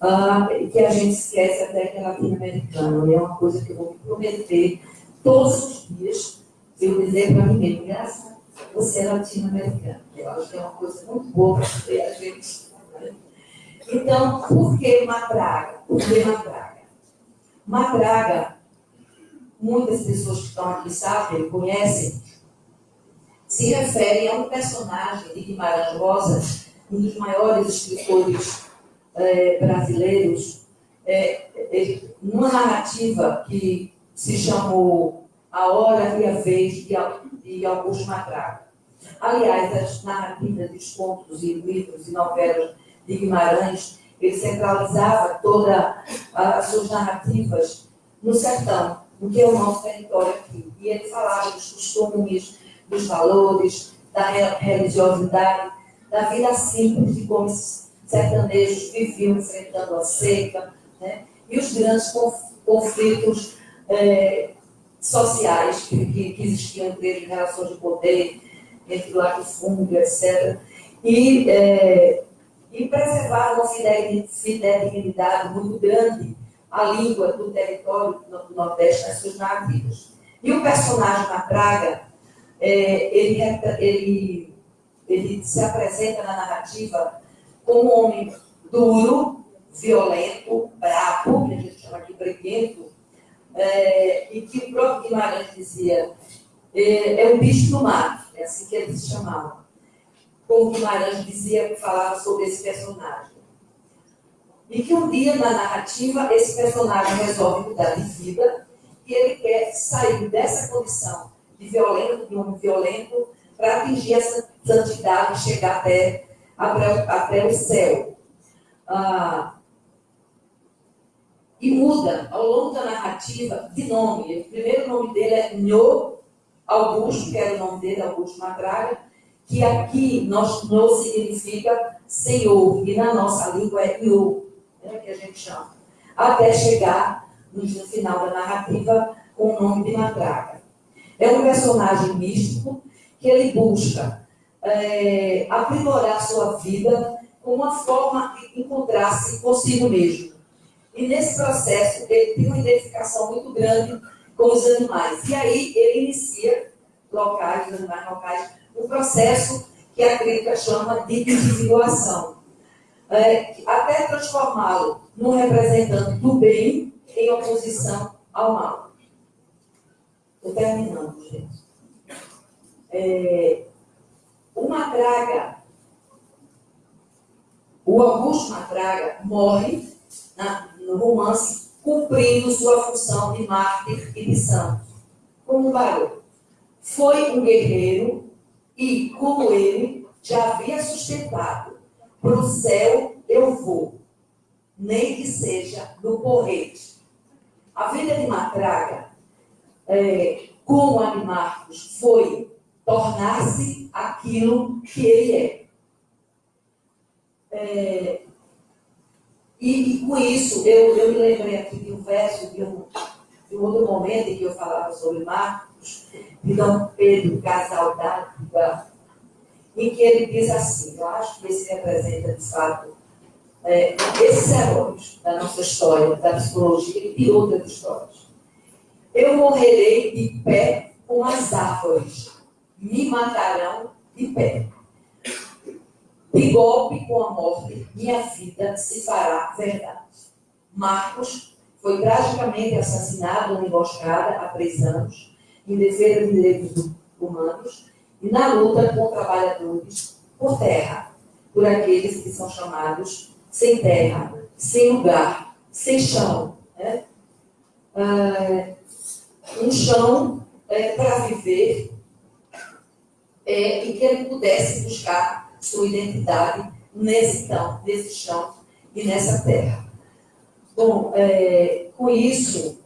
uh, que a gente esquece até que é latino-americano. É uma coisa que eu vou me prometer todos os dias, eu dizer para mim mesmo, graças você é latino-americano. Eu acho que é uma coisa muito boa para a gente. Né? Então, por que Madraga? Por que Madraga? Madraga, muitas pessoas que estão aqui sabem, conhecem, se refere a um personagem de Guimarães Rosa, um dos maiores escritores é, brasileiros, é, é, numa narrativa que se chamou A Hora e a Vez de, de Augusto Matraga. Aliás, as narrativas dos contos e livros e novelas de Guimarães, ele centralizava todas as suas narrativas no sertão, no que é o nosso território aqui. E ele falava dos costumes, dos valores, da religiosidade, da vida simples de como sertanejos viviam enfrentando a seca, né? e os grandes conflitos é, sociais que, que, existiam entre eles, relações de poder, entre latifúndio, etc. E, é, e preservar uma fidelidade muito grande à língua do território do Nordeste nas suas narrativas. E o personagem na Praga, é, ele, ele, ele se apresenta na narrativa como um homem duro, violento, bravo, que a gente chama de breguento, é, e que o próprio Guimarães dizia, é, é um bicho do mar, é assim que ele se chamava. Como Guimarães dizia, falava sobre esse personagem. E que um dia, na narrativa, esse personagem resolve mudar de vida e ele quer sair dessa condição de violento, de homem violento, para atingir essa santidade, chegar até até, o céu. Ah, e muda ao longo da narrativa de nome. O primeiro nome dele é Nho Augusto, que era o nome dele, Augusto Matraga, que aqui nós, Nho significa Senhor, e na nossa língua é Nho, né, que a gente chama. Até chegar no, no final da narrativa com o nome de Matraga. É um personagem místico que ele busca é, aprimorar sua vida com uma forma de encontrar-se consigo mesmo. E nesse processo, ele tem uma identificação muito grande com os animais. E aí ele inicia, locais, os animais locais, um processo que a crítica chama de individuação. É, até transformá-lo num representante do bem em oposição ao mal. Estou terminando, gente. É, o Matraga, o Augusto Matraga, morre na, no romance cumprindo sua função de mártir e de santo, como um barulho. Foi um guerreiro E, como ele já havia sustentado, para o céu eu vou, nem que seja no porrete. A vida de Matraga, é, como a de Marcos, foi tornar-se aquilo que ele é. é e, e, com isso, eu, eu me lembrei aqui de um verso de um, de um outro momento em que eu falava sobre Marcos, de Dom Pedro Casal d'Água, em que ele diz assim, eu acho que esse representa, de fato, é, esses heróis da nossa história, da psicologia e de outras histórias. Eu morrerei de pé com as árvores, me matarão de pé. De golpe com a morte, minha vida se fará verdade. Marcos foi tragicamente assassinado numa emboscada há três anos, em defesa dos direitos humanos e na luta com trabalhadores por terra, por aqueles que são chamados sem terra, sem lugar, sem chão. Né? Ah, um chão é, para viver é, e que ele pudesse buscar sua identidade nesse, então, nesse chão e nessa terra. Bom, é, com isso,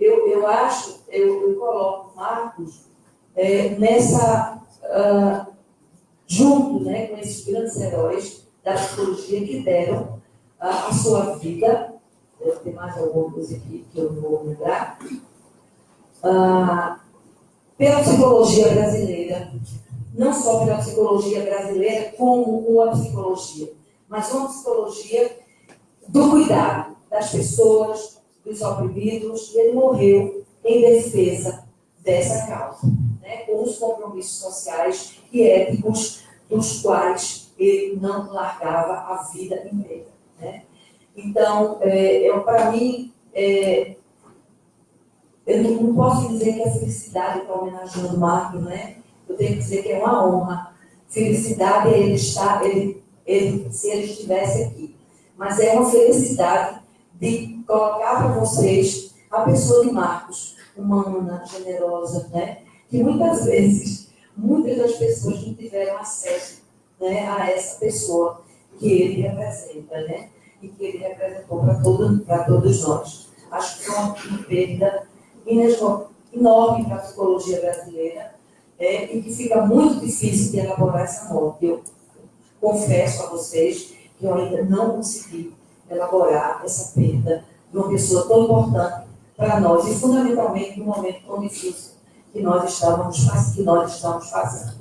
eu, eu acho, eu, eu coloco Marcos é, nessa, uh, junto né, com esses grandes heróis da psicologia que deram uh, a sua vida, deve ter mais alguma coisa aqui que eu vou lembrar, uh, pela psicologia brasileira, não só pela psicologia brasileira, como com a psicologia, mas uma psicologia do cuidado das pessoas, dos oprimidos, e ele morreu em defesa dessa causa, né, com os compromissos sociais e éticos dos quais ele não largava a vida inteira. Né? Então, é, é para mim, é, eu não, não, posso dizer que a felicidade está homenageando Marco, né? Eu tenho que dizer que é uma honra. Felicidade é ele estar, ele, ele, se ele estivesse aqui. Mas é uma felicidade de colocar para vocês a pessoa de Marcos, humana, generosa, né? Que muitas vezes, muitas das pessoas não tiveram acesso né, a essa pessoa que ele representa, né? E que ele representou para todo, todos nós. Acho que foi uma perda enorme para a psicologia brasileira é, e que fica muito difícil de elaborar essa morte. Eu confesso a vocês que eu ainda não consegui elaborar essa perda de uma pessoa tão importante para nós e fundamentalmente no momento tão difícil que nós estávamos, que nós estamos fazendo.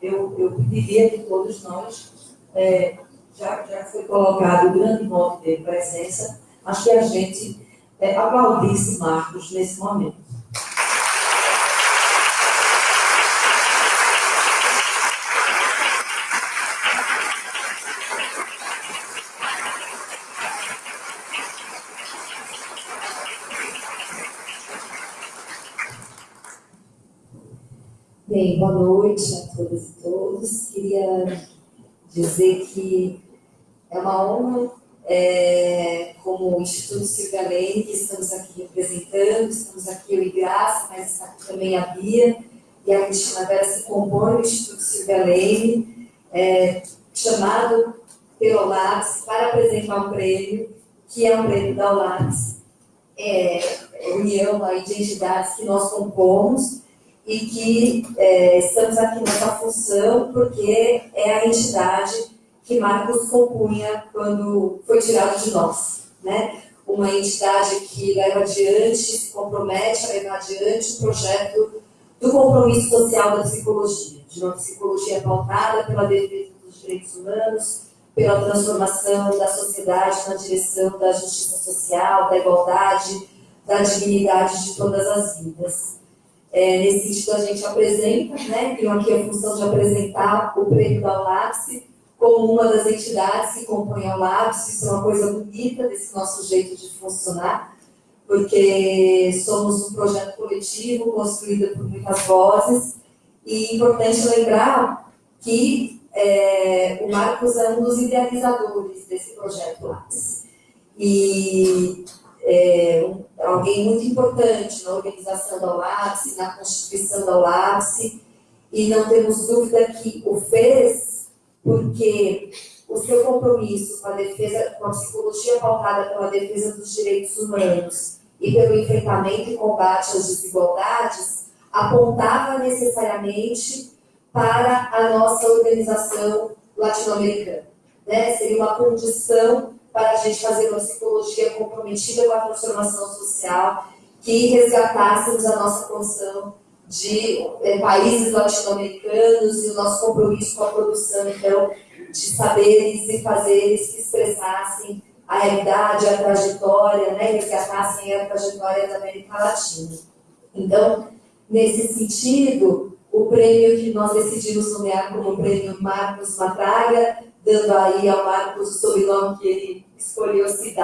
Eu, eu pediria que todos nós, é, já, já foi colocado o grande modo de presença, mas que a gente é, aplaudisse Marcos nesse momento. Bem, boa noite a todas e todos. Queria dizer que é uma honra é, como o Instituto Silvia Lane, que estamos aqui representando, estamos aqui eu e Graça, mas está aqui também a Bia e a Cristina Vera se compõe o Instituto Silvia Lane, é, chamado pelo OLAPS para apresentar um prêmio, que é um prêmio da OLAPS, é, é, união aí de entidades que nós compomos e que é, estamos aqui nessa função porque é a entidade que Marcos compunha quando foi tirado de nós, né? Uma entidade que leva adiante, se compromete a levar adiante o projeto do compromisso social da psicologia, de uma psicologia pautada pela defesa dos direitos humanos, pela transformação da sociedade na direção da justiça social, da igualdade, da dignidade de todas as vidas. É, nesse sentido, a gente apresenta, né, tenho aqui a função de apresentar o prêmio da ULAPSE, como uma das entidades que compõem a LABS, isso é uma coisa bonita desse nosso jeito de funcionar, porque somos um projeto coletivo construído por muitas vozes, e é importante lembrar que é, o Marcos é um dos idealizadores desse projeto LABS. E é, alguém muito importante na organização da LABS, na constituição da LABS, e não temos dúvida que o fez porque o seu compromisso com a defesa, com a psicologia pautada pela defesa dos direitos humanos e pelo enfrentamento e combate às desigualdades, apontava necessariamente para a nossa organização latino-americana. Né? Seria uma condição para a gente fazer uma psicologia comprometida com a transformação social, que resgatássemos a nossa condição de é, países latino-americanos e o nosso compromisso com a produção, então, de saberes e fazeres que expressassem a realidade, a trajetória, né, resgatassem a trajetória da América Latina. Então, nesse sentido, o prêmio que nós decidimos nomear como prêmio Marcos Matraga, dando aí ao Marcos o sobrenome que ele escolheu se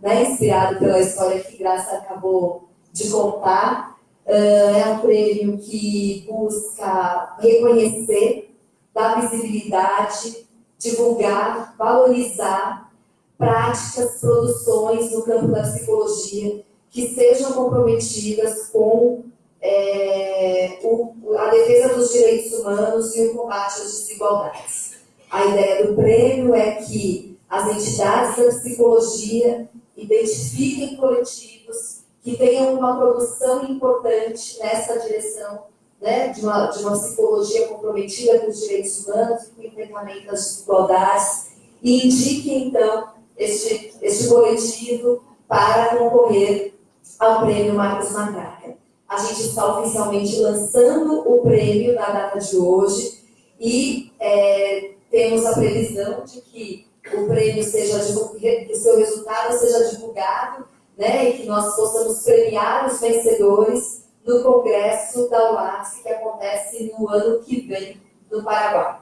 né, inspirado pela história que Graça acabou de contar. Uh, é um prêmio que busca reconhecer, dar visibilidade, divulgar, valorizar práticas, produções no campo da psicologia que sejam comprometidas com é, o, a defesa dos direitos humanos e o combate às desigualdades. A ideia do prêmio é que as entidades da psicologia identifiquem coletivos que tenham uma produção importante nessa direção né, de, uma, de uma psicologia comprometida com os direitos humanos e com o enfrentamento das desigualdades e indiquem, então, este, este coletivo para concorrer ao prêmio Marcos Matraca. A gente está oficialmente lançando o prêmio na data de hoje e é, temos a previsão de que o prêmio seja que o seu resultado seja divulgado, né, e que nós possamos premiar os vencedores no congresso da UAPS que acontece no ano que vem no Paraguai.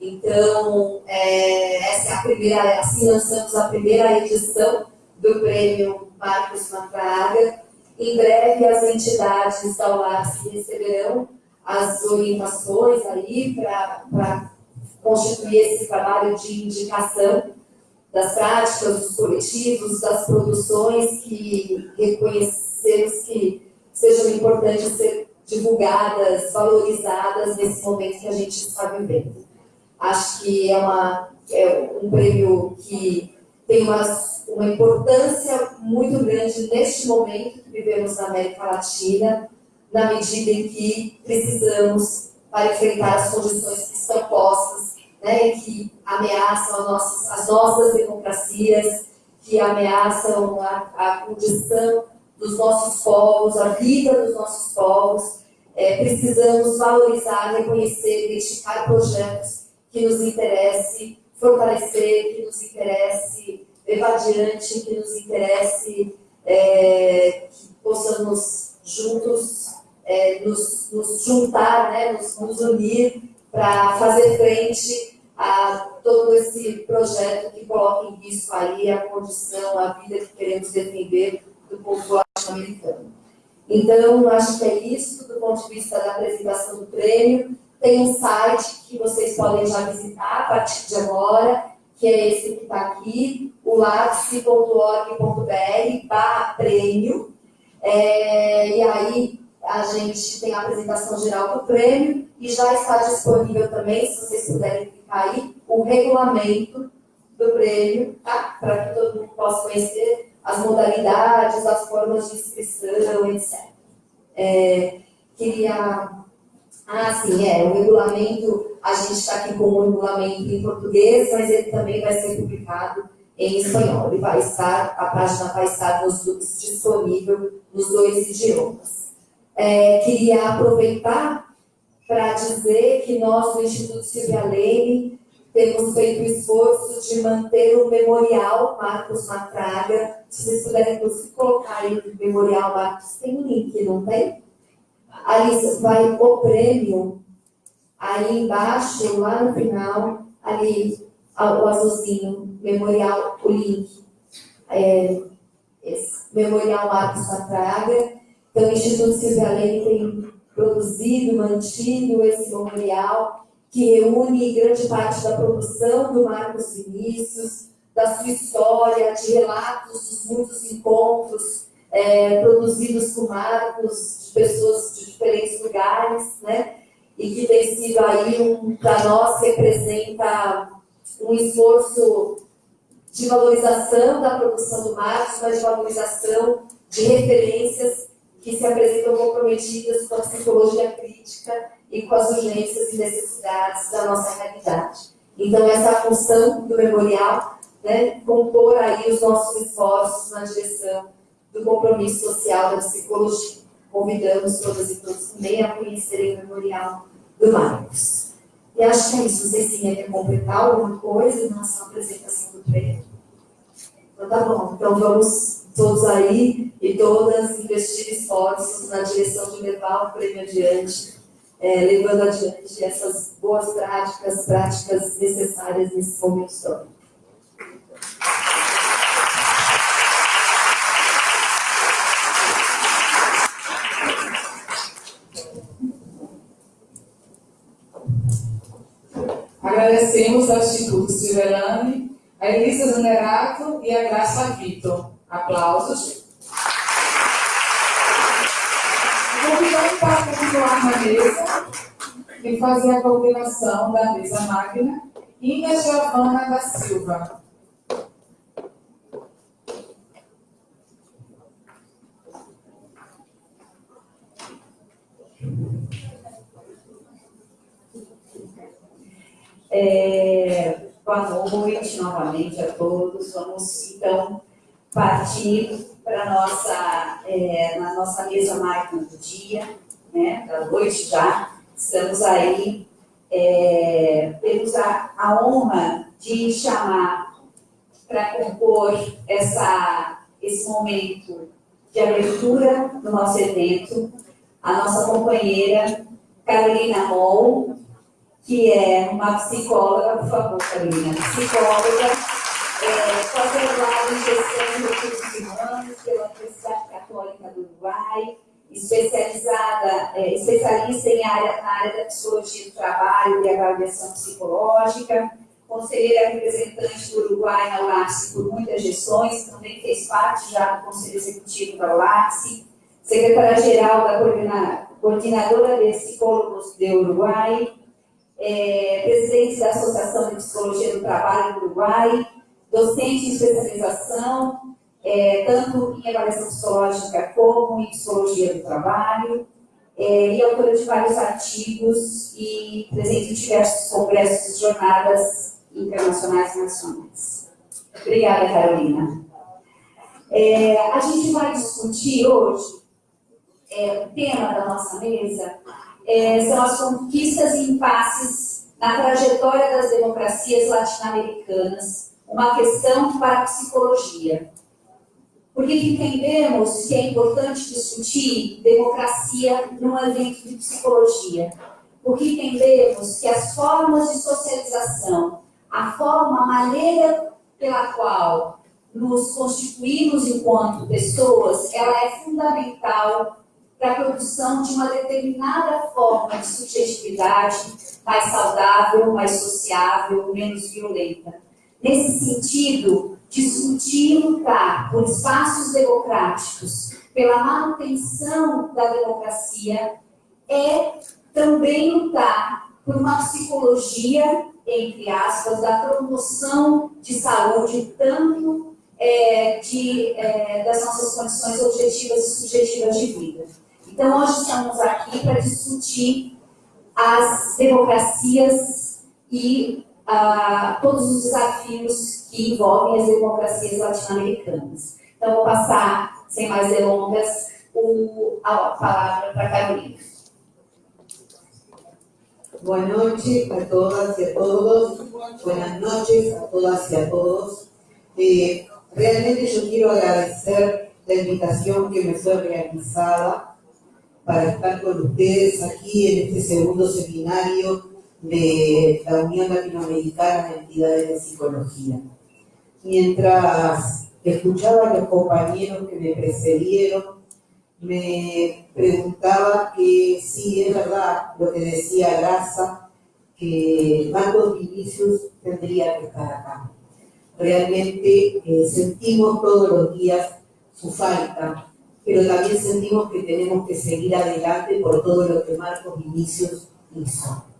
Então, é, essa é a primeira, assim lançamos a primeira edição do prêmio Marcos Matraga. Em breve, as entidades da UAPS receberão as orientações aí para constituir esse trabalho de indicação das práticas, dos coletivos, das produções que reconhecemos que sejam importantes ser divulgadas, valorizadas nesse momento que a gente está vivendo. Acho que é, uma, é um prêmio que tem uma, uma importância muito grande neste momento que vivemos na América Latina, na medida em que precisamos para enfrentar as condições que estão postas, né, que ameaçam as nossas, as nossas democracias, que ameaçam a, a condição dos nossos povos, a vida dos nossos povos. É, precisamos valorizar, reconhecer, identificar projetos que nos interesse fortalecer, que nos interesse levar adiante, que nos interesse é, que possamos juntos é, nos, nos, juntar, né, nos, nos unir para fazer frente a todo esse projeto que coloca em risco aí a condição, a vida que queremos defender do povo latino-americano. Então, acho que é isso do ponto de vista da apresentação do prêmio. Tem um site que vocês podem já visitar a partir de agora, que é esse que está aqui, o lapse.org.br barra prêmio. É, e aí a gente tem a apresentação geral do prêmio e já está disponível também, se vocês puderem clicar aí, o regulamento do prêmio, tá? para que todo mundo possa conhecer as modalidades, as formas de inscrição, etc. É, queria ah, sim, é. O regulamento, a gente está aqui com o regulamento em português, mas ele também vai ser publicado em espanhol. Ele vai estar, a página vai estar nos, disponível nos dois idiomas. É, queria aproveitar para dizer que nós, no Instituto Silvia Leme, temos feito o esforço de manter o memorial Marcos Matraga. Se vocês puderem colocar aí o memorial Marcos, tem um link, não tem? ali vai o prêmio, aí embaixo, lá no final, ali o azulzinho, memorial, o link. É, esse, memorial Marcos Satraga. Então, o Instituto Silvia Leme tem produzido, mantido esse memorial, que reúne grande parte da produção do Marcos Vinícius, da sua história, de relatos dos muitos encontros é, produzidos com marcos de pessoas de diferentes lugares, né? e que tem sido aí, um, para nós, representa um esforço de valorização da produção do Marcos, mas de valorização de referências que se apresentam comprometidas com a psicologia crítica e com as urgências e necessidades da nossa realidade. Então, essa função do memorial, né, compor aí os nossos esforços na direção do compromisso social da psicologia. Convidamos todas e todos também a conhecerem o memorial do Marcos. E acho que é isso. Vocês sim quer completar alguma coisa em à apresentação do prêmio? Então tá bom. Então vamos todos aí e todas investir esforços na direção de levar o prêmio adiante, é, levando adiante essas boas práticas, práticas necessárias nesse momento histórico. Agradecemos ao Instituto Silverane, a Elisa Zanerato e a Graça Vitor. Aplausos. Convidamos para continuar na mesa e fazer a coordenação da mesa magna, Inga Giovana da Silva. É, boa noite novamente a todos. Vamos então partir para nossa é, na nossa mesa máquina do dia, né, da noite já. Estamos aí é, temos a, a honra de chamar para compor essa esse momento de abertura do nosso evento a nossa companheira Carolina Moll, que é uma psicóloga, por favor, Carolina, psicóloga, é, pós-graduada em gestão de recursos humanos pela Universidade Católica do Uruguai, especializada, é, especialista em área, na área da psicologia do trabalho e avaliação psicológica, conselheira representante do Uruguai na ULAPSE por muitas gestões, também fez parte já do Conselho Executivo da ULAPSE, secretária-geral da coordenadora de psicólogos do Uruguai, é, presidente da Associação de Psicologia do Trabalho do Uruguai, docente de especialização, é, tanto em avaliação psicológica como em psicologia do trabalho, é, e autora de vários artigos e presente em diversos congressos e jornadas internacionais e nacionais. Obrigada, Carolina. É, a gente vai discutir hoje, é, o tema da nossa mesa é, são as conquistas e impasses na trajetória das democracias latino-americanas, uma questão para a psicologia. Porque entendemos que é importante discutir democracia num evento de psicologia. Porque entendemos que as formas de socialização, a forma, a maneira pela qual nos constituímos enquanto pessoas, ela é fundamental para a produção de uma determinada forma de subjetividade mais saudável, mais sociável, menos violenta. Nesse sentido, discutir e lutar por espaços democráticos, pela manutenção da democracia, é também lutar por uma psicologia, entre aspas, da promoção de saúde, tanto é, de, é, das nossas condições objetivas e subjetivas de vida. Então, hoje estamos aqui para discutir as democracias e uh, todos os desafios que envolvem as democracias latino-americanas. Então, vou passar, sem mais delongas, o, a palavra para a Carolina. Boa noite a todas e a todos. Buenas noches a todas y a todos. Realmente yo quiero agradecer la invitación que me fue realizada para estar con ustedes aquí en este segundo seminario de la Unión Latinoamericana de Entidades de Psicología. Mientras escuchaba a los compañeros que me precedieron, me preguntaba que sí, es verdad lo que decía Graza, que Marcos Vinicius tendría que estar acá. Realmente eh, sentimos todos los días su falta, pero también sentimos que tenemos que seguir adelante por todo lo que Marcos Vinicius hizo.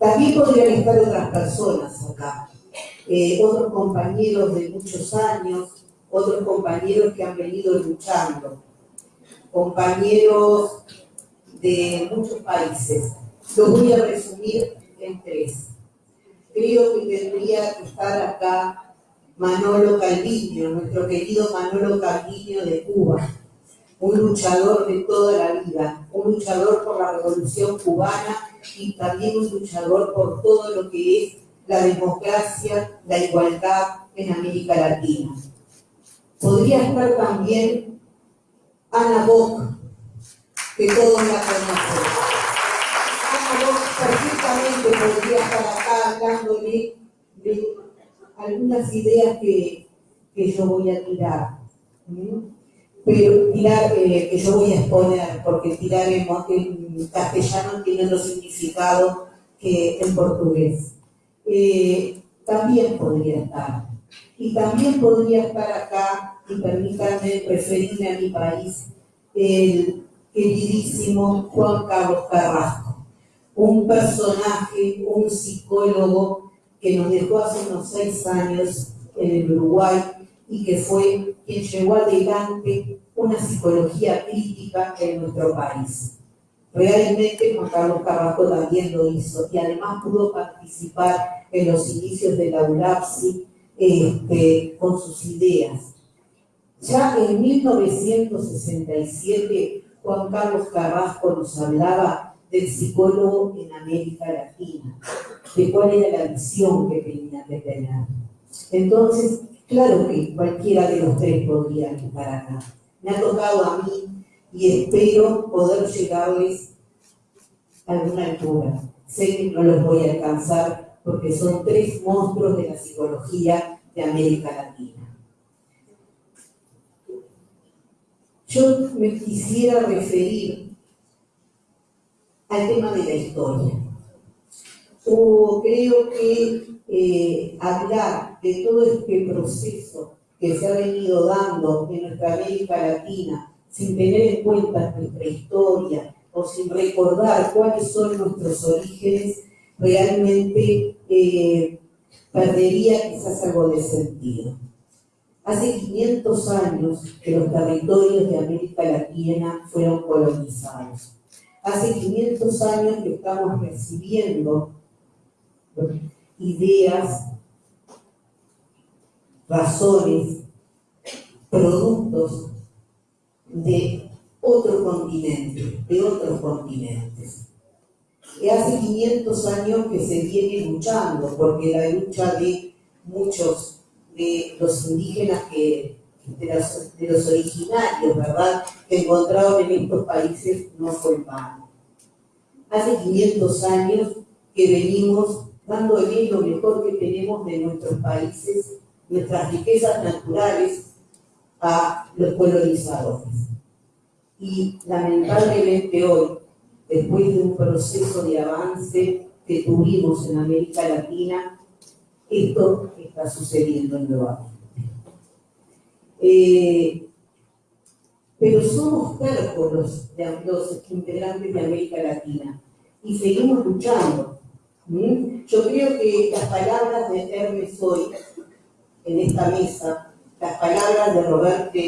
También podrían estar otras personas acá, eh, otros compañeros de muchos años, otros compañeros que han venido luchando, compañeros de muchos países. Los voy a resumir en tres. Creo que tendría que estar acá Manolo Calviño, nuestro querido Manolo Calviño de Cuba, un luchador de toda la vida, un luchador por la revolución cubana y también un luchador por todo lo que es la democracia, la igualdad en América Latina. Podría estar también Ana Bock, que todos la conocen. Perfectamente podría estar acá hablándole de algunas ideas que, que yo voy a tirar. ¿Mm? Pero tirar, eh, que yo voy a exponer, porque tirar en, en castellano tiene otro significado que en portugués. Eh, también podría estar. Y también podría estar acá, y permítanme referirme a mi país, el queridísimo Juan Carlos Carrasco, un personaje, un psicólogo que nos dejó hace unos seis años en el Uruguay y que fue quien llevó adelante una psicología crítica en nuestro país. Realmente Juan Carlos Carrasco también lo hizo y además pudo participar en los inicios de la ULAPSI este, con sus ideas. Ya en 1967 Juan Carlos Carrasco nos hablaba del psicólogo en América Latina, de cuál era la visión que tenía que tener. Entonces, claro que cualquiera de los tres podría estar acá. Me ha tocado a mí y espero poder llegarles a alguna altura. Sé que no los voy a alcanzar porque son tres monstruos de la psicología de América Latina. Yo me quisiera referir al tema de la historia. O creo que eh, hablar de todo este proceso que se ha venido dando en nuestra América Latina sin tener en cuenta nuestra historia o sin recordar cuáles son nuestros orígenes, realmente eh, perdería quizás algo de sentido. Hace 500 años que los territorios de América Latina fueron colonizados. Hace 500 años que estamos recibiendo ideas, razones, productos de otro continente, de otros continentes. Y hace 500 años que se viene luchando, porque la lucha de muchos de los indígenas que, de los, de originarios, ¿verdad?, que encontraron en estos países no fue vano. Hace 500 años que venimos dándole lo mejor que tenemos de nuestros países, nuestras riquezas naturales, a los colonizadores. Y lamentablemente hoy, después de un proceso de avance que tuvimos en América Latina, esto está sucediendo nuevamente. Eh, pero somos tercos los, los integrantes de América Latina y seguimos luchando. ¿Mm? Yo creo que las palabras de Hermes hoy en esta mesa, las palabras de Roberto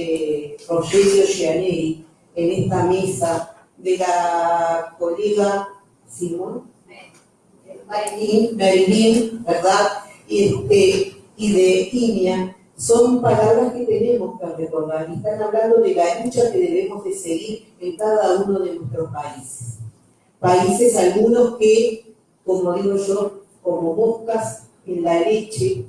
Rogelio Gianelli en esta mesa, de la colega Simón, Marilyn, Marilyn ¿verdad? Este, y de Inia, son palabras que tenemos que recordar y están hablando de la lucha que debemos de seguir en cada uno de nuestros países. Países algunos que, como digo yo, como moscas en la leche,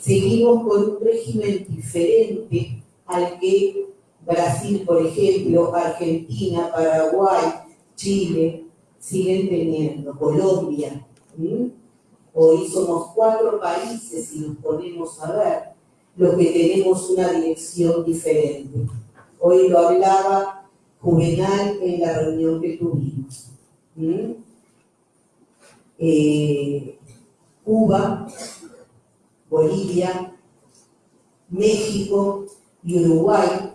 seguimos con un régimen diferente al que Brasil, por ejemplo, Argentina, Paraguay, Chile, siguen teniendo, Colombia. Hoy somos cuatro países y nos ponemos a ver los que tenemos una dirección diferente. Hoy lo hablaba Juvenal en la reunión que tuvimos. Eh, Cuba, Bolivia, México y Uruguay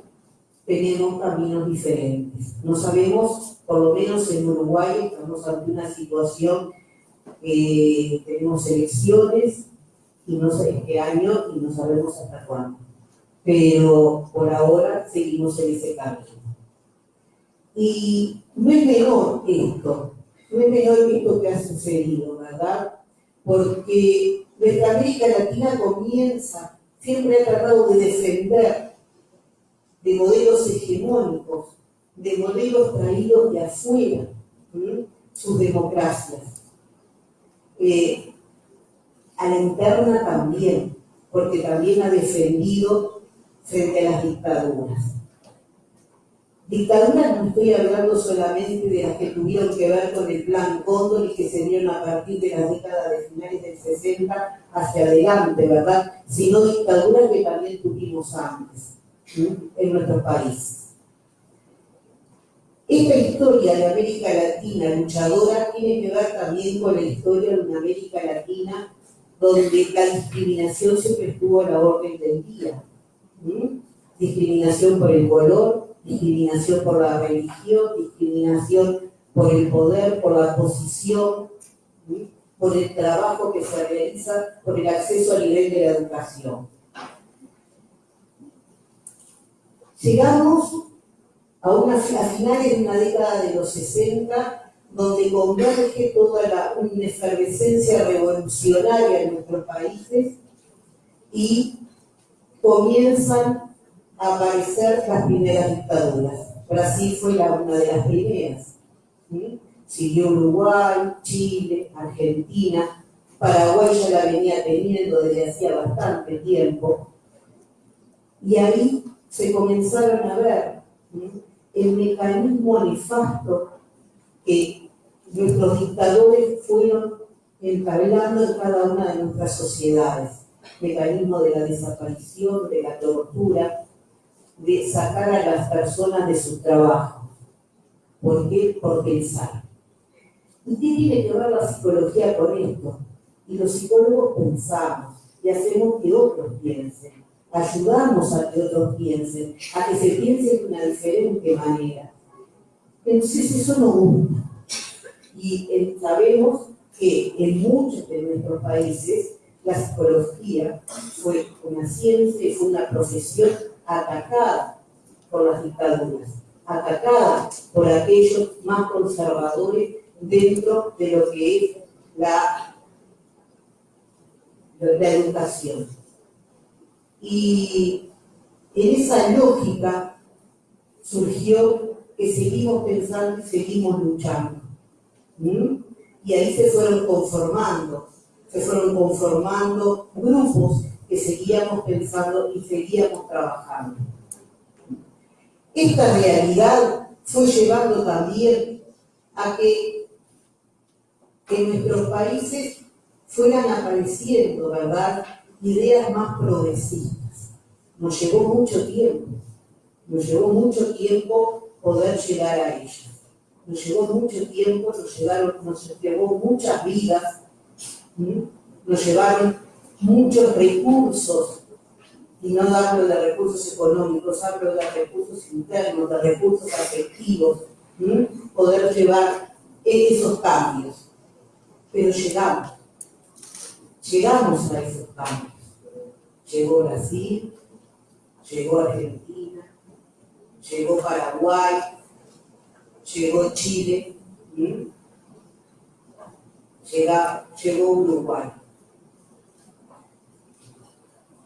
tenemos caminos diferentes. No sabemos, por lo menos en Uruguay, estamos ante una situación, eh, tenemos elecciones y no sé qué año y no sabemos hasta cuándo. Pero por ahora seguimos en ese camino. Y no es menor esto, es menor esto que ha sucedido, ¿verdad? Porque nuestra América Latina comienza, siempre ha tratado de defender de modelos hegemónicos, de modelos traídos de afuera, sus democracias. Eh, a la interna también, porque también ha defendido frente a las dictaduras. Dictaduras no estoy hablando solamente de las que tuvieron que ver con el plan Cóndor y que se dieron a partir de las décadas de finales del 60 hacia adelante, ¿verdad? Sino dictaduras que también tuvimos antes en nuestro país. Esta historia de América Latina luchadora tiene que ver también con la historia de una América Latina donde la discriminación siempre estuvo a la orden del día. Discriminación por el color, discriminación por la religión, discriminación por el poder, por la posición, por el trabajo que se realiza, por el acceso a nivel de la educación. Llegamos a, una, finales de una década de los 60, donde converge toda la, una efervescencia revolucionaria en nuestros países y comienzan aparecer las primeras dictaduras. Brasil fue la, una de las primeras. Siguió Uruguay, Chile, Argentina, Paraguay ya la venía teniendo desde hacía bastante tiempo. Y ahí se comenzaron a ver el mecanismo nefasto que nuestros dictadores fueron entablando en cada una de nuestras sociedades. Mecanismo de la desaparición, de la tortura, de sacar a las personas de su trabajo. ¿Por qué? Por pensar. ¿Y qué tiene que ver la psicología con esto? Y los psicólogos pensamos y hacemos que otros piensen ayudamos a que otros piensen, a que se piense de una diferente manera. Entonces eso nos gusta. Y eh, sabemos que en muchos de nuestros países la psicología fue una ciencia fue una profesión atacada por las dictaduras, atacada por aquellos más conservadores dentro de lo que es la, la educación. Y en esa lógica surgió que seguimos pensando y seguimos luchando. Y ahí se fueron conformando, se fueron conformando grupos que seguíamos pensando y seguíamos trabajando. Esta realidad fue llevando también a que en nuestros países fueran apareciendo, ¿verdad?, ideas más progresistas. Nos llevó mucho tiempo, nos llevó mucho tiempo poder llegar a ellas. Nos llevó mucho tiempo, nos, llevaron, nos llevó muchas vidas, nos llevaron muchos recursos, y no hablo de recursos económicos, hablo de recursos internos, de recursos afectivos, poder llevar esos cambios. Pero llegamos, llegamos a esos cambios llegó Brasil, llegó Argentina, llegó Paraguay, llegó Chile, llegó Uruguay.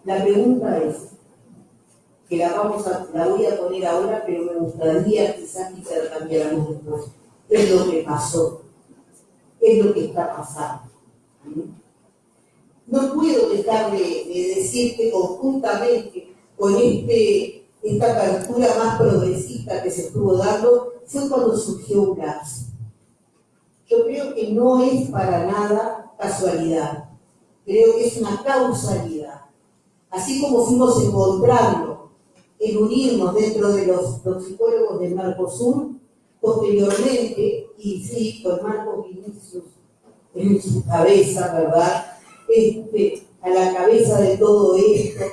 La pregunta es, que la vamos a, la voy a poner ahora, pero me gustaría quizás intercambiáramos después. ¿Qué es lo que pasó? ¿Qué es lo que está pasando? No puedo dejar de, de decir que conjuntamente con este, esta apertura más progresista que se estuvo dando, fue cuando surgió UNAPS. Yo creo que no es para nada casualidad, creo que es una causalidad. Así como fuimos encontrando el unirnos dentro de los, psicólogos del Mercosur, posteriormente, y sí, con Marcos Vinicius en su cabeza, ¿verdad? este, a la cabeza de todo esto,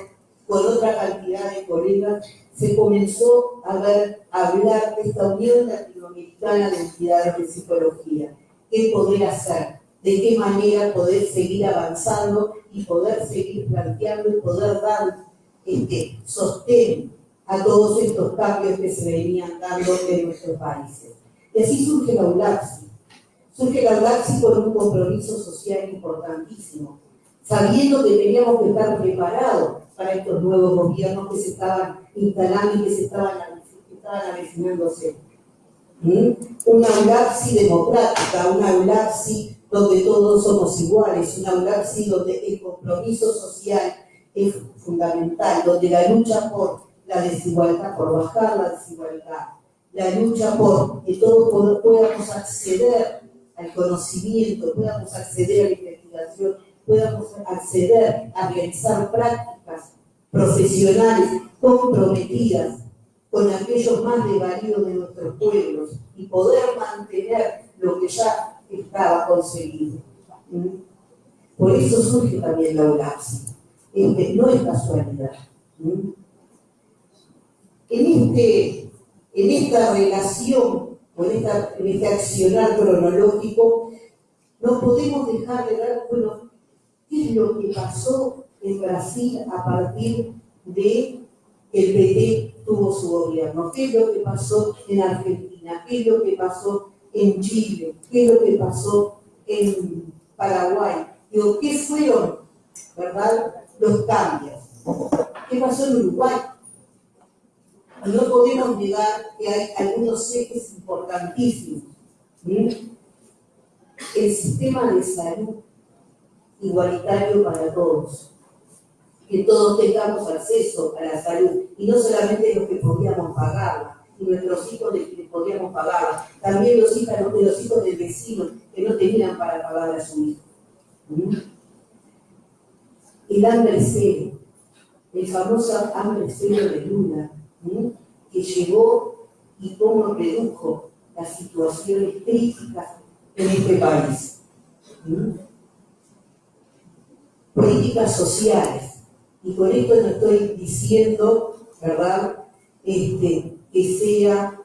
con otra cantidad de colegas, se comenzó a, ver, a hablar de esta Unión Latinoamericana de Entidades de Psicología. ¿Qué poder hacer? ¿De qué manera poder seguir avanzando y poder seguir planteando y poder dar este, sostén a todos estos cambios que se venían dando en nuestros países? Y así surge la ULAPSI. Surge la ULAPSI con un compromiso social importantísimo, sabiendo que teníamos que estar preparados para estos nuevos gobiernos que se estaban instalando y que se estaban, estaban avecinándose. ¿Mm? Una ULAPSI democrática, una ULAPSI donde todos somos iguales, una ULAPSI donde el compromiso social es fundamental, donde la lucha por la desigualdad, por bajar la desigualdad, la lucha por que todos podamos acceder al conocimiento, podamos acceder a la investigación, podamos acceder a realizar prácticas profesionales comprometidas con aquellos más desvalidos de nuestros pueblos y poder mantener lo que ya estaba conseguido. ¿Mm? Por eso surge también la OLAPSI. no es casualidad. ¿Mm? En este en esta relación o en, este accionar cronológico, no podemos dejar de ver, bueno, qué es lo que pasó en Brasil a partir de que el PT tuvo su gobierno, qué es lo que pasó en Argentina, qué es lo que pasó en Chile, qué es lo que pasó en Paraguay, digo, qué fueron, ¿verdad?, los cambios. ¿Qué pasó en Uruguay? no podemos negar que hay algunos ejes importantísimos. El sistema de salud igualitario para todos. Que todos tengamos acceso a la salud. Y no solamente los que podíamos pagarla, y nuestros hijos de quienes podíamos pagarla. También los hijos, los hijos del vecino que no tenían para pagar a su hijo. El hambre cero, el famoso hambre cero de Luna, que llegó y cómo redujo las situaciones críticas en este país. Políticas sociales. Y con esto no estoy diciendo, ¿verdad?, este, que sea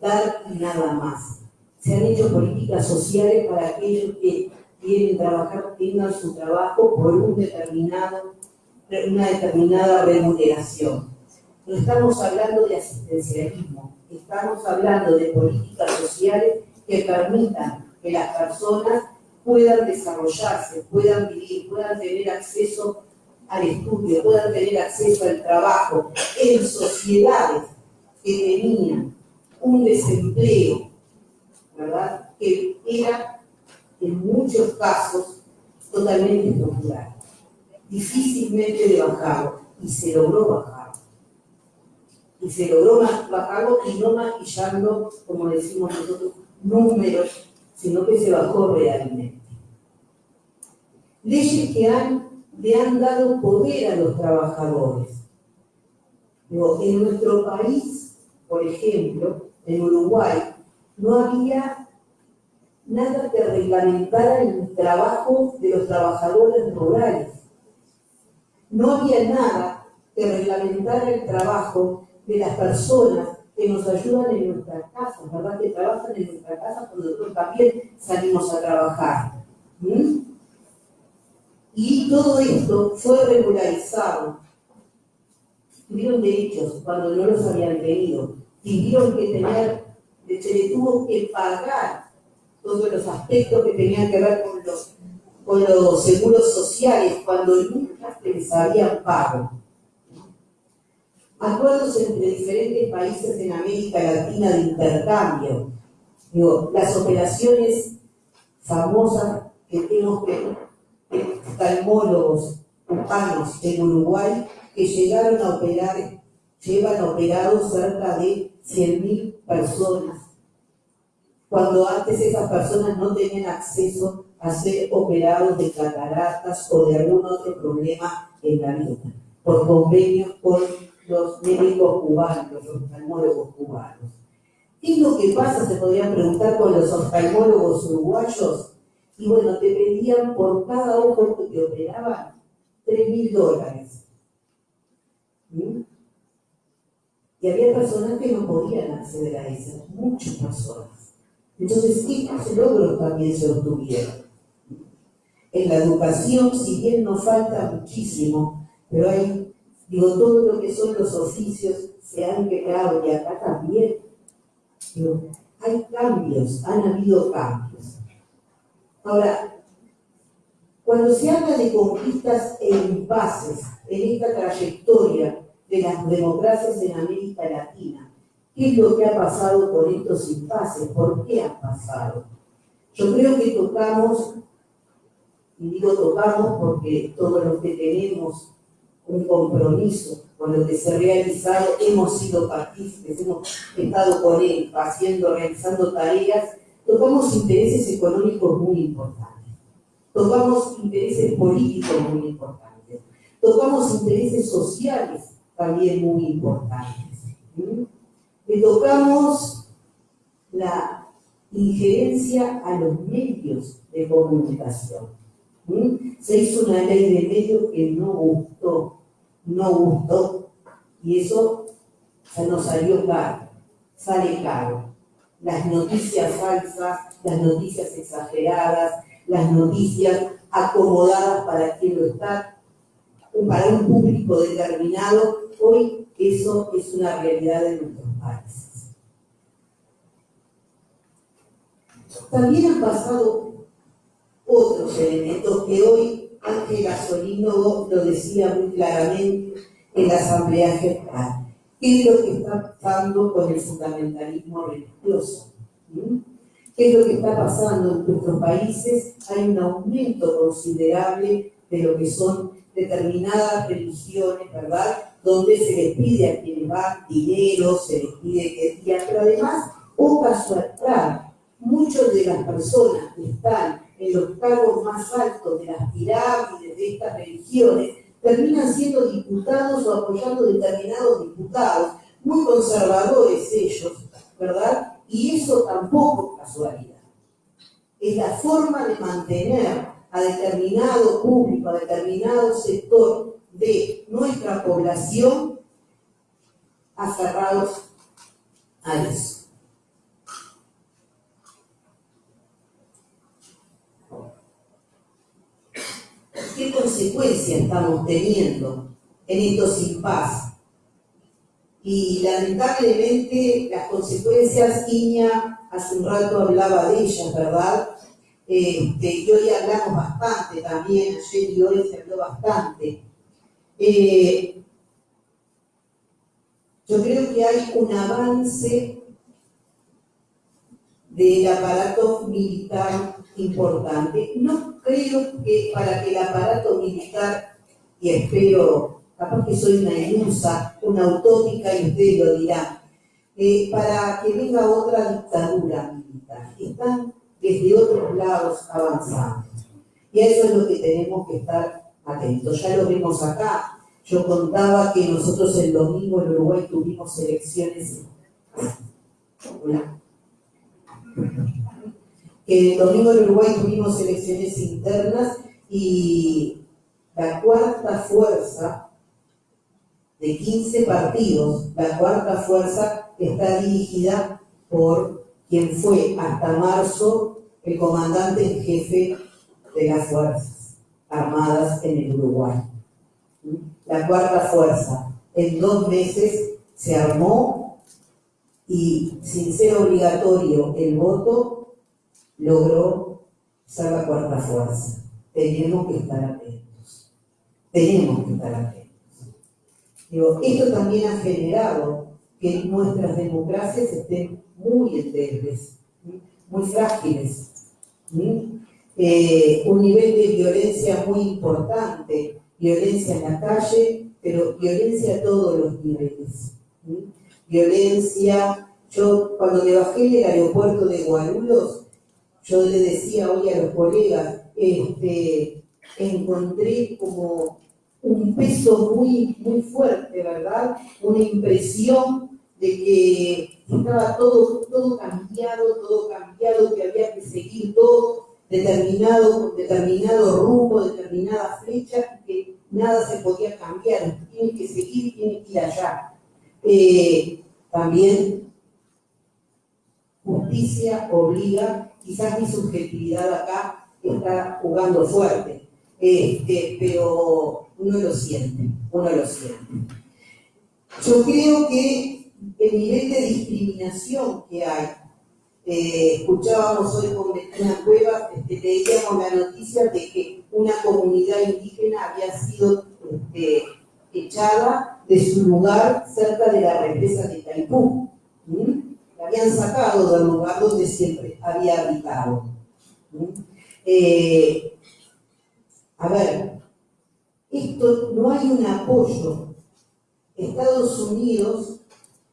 dar nada más. Se han hecho políticas sociales para aquellos que quieren trabajar, tengan su trabajo por un determinado, una determinada remuneración. No estamos hablando de asistencialismo, estamos hablando de políticas sociales que permitan que las personas puedan desarrollarse, puedan vivir, puedan tener acceso al estudio, puedan tener acceso al trabajo en sociedades que tenían un desempleo, ¿verdad? Que era en muchos casos totalmente estructural, difícilmente de bajarlo, y se logró bajar y se logró bajarlo y no maquillando, como decimos nosotros, números, sino que se bajó realmente. Leyes que le han dado poder a los trabajadores. en nuestro país, por ejemplo, en Uruguay, no había nada que reglamentara el trabajo de los trabajadores rurales. No había nada que reglamentara el trabajo de las personas que nos ayudan en nuestra casa, ¿verdad? Que trabajan en nuestra casa cuando nosotros también salimos a trabajar. Y todo esto fue regularizado. Tuvieron derechos cuando no los habían tenido. Tuvieron que tener, se les tuvo que pagar todos los aspectos que tenían que ver con los, con los seguros sociales cuando nunca se les habían pago acuerdos entre diferentes países en América Latina de intercambio. Digo, las operaciones famosas que tenemos que oftalmólogos humanos en Uruguay que llegaron a operar, llevan operados cerca de 100.000 personas, cuando antes esas personas no tenían acceso a ser operados de cataratas o de algún otro problema en la vida, por convenios con los médicos cubanos, los oftalmólogos cubanos. ¿Qué es lo que pasa, se podrían preguntar, con los oftalmólogos uruguayos? Y bueno, te pedían por cada ojo que te operaban 3 mil dólares. ¿Mm? Y había personas que no podían acceder a esas, muchas personas. Entonces, estos logros también se obtuvieron. En la educación, si bien nos falta muchísimo, pero hay, digo, todo lo que son los oficios se han creado y acá también. Hay cambios, han habido cambios. Ahora, cuando se habla de conquistas e impases en esta trayectoria de las democracias en América Latina, ¿qué es lo que ha pasado con estos impases? ¿Por qué han pasado? Yo creo que tocamos, y digo tocamos porque todos los que tenemos un compromiso con lo que se ha realizado, hemos sido partícipes, hemos estado con él haciendo, realizando tareas, tocamos intereses económicos muy importantes, tocamos intereses políticos muy importantes, tocamos intereses sociales también muy importantes. Le tocamos la injerencia a los medios de comunicación. Se hizo una ley de medios que no gustó, no gustó, y eso nos salió caro, sale caro. Las noticias falsas, las noticias exageradas, las noticias acomodadas para quien lo está, para un público determinado, hoy eso es una realidad de nuestros países. También han pasado otros elementos que hoy Ángel Gasolino lo decía muy claramente en la Asamblea General. ¿Qué es lo que está pasando con el fundamentalismo religioso? ¿Qué es lo que está pasando en nuestros países? Hay un aumento considerable de lo que son determinadas religiones, ¿verdad? Donde se les pide a quienes van dinero, se les pide que pero además, o casualidad, muchas de las personas que están en los cargos más altos de las pirámides de estas religiones terminan siendo diputados o apoyando determinados diputados, muy conservadores ellos, ¿verdad? Y eso tampoco es casualidad. Es la forma de mantener a determinado público, a determinado sector de nuestra población aferrados a eso. ¿Qué consecuencias estamos teniendo en estos impas? Y lamentablemente las consecuencias, Iña hace un rato hablaba de ellas, ¿verdad? Este, y hoy hablamos bastante también, ayer y hoy se habló bastante. Eh, yo creo que hay un avance del aparato militar importante. No creo que para que el aparato militar, y espero, capaz que soy una ilusa, una utópica, y usted lo dirá, eh, para que venga otra dictadura militar. Están desde otros lados avanzando. Y eso es lo que tenemos que estar atentos. Ya lo vimos acá. Yo contaba que nosotros el domingo en Uruguay tuvimos elecciones. Que el domingo en Uruguay tuvimos elecciones internas y la cuarta fuerza de 15 partidos, la cuarta fuerza está dirigida por quien fue hasta marzo el comandante en jefe de las Fuerzas Armadas en el Uruguay. La cuarta fuerza, en dos meses se armó y sin ser obligatorio el voto, logró ser la cuarta fuerza. Tenemos que estar atentos. Tenemos que estar atentos. esto también ha generado que nuestras democracias estén muy endebles, muy frágiles. Eh, un nivel de violencia muy importante, violencia en la calle, pero violencia a todos los niveles. Violencia, yo cuando me bajé del aeropuerto de Guarulhos, yo le decía hoy a los colegas, este, encontré como un peso muy, muy fuerte, ¿verdad? Una impresión de que estaba todo, todo cambiado, todo cambiado, que había que seguir todo determinado, determinado rumbo, determinada flecha, que nada se podía cambiar, tiene que seguir, tiene que ir allá. Eh, también justicia obliga, quizás mi subjetividad acá está jugando fuerte, este, pero uno lo siente, uno lo siente. Yo creo que el nivel de discriminación que hay, eh, escuchábamos hoy con Bettina Cueva, este, leíamos la noticia de que una comunidad indígena había sido este, echada de su lugar cerca de la represa de Taipú. La habían sacado del lugar donde siempre había habitado. Eh, a ver, esto no hay un apoyo. Estados Unidos,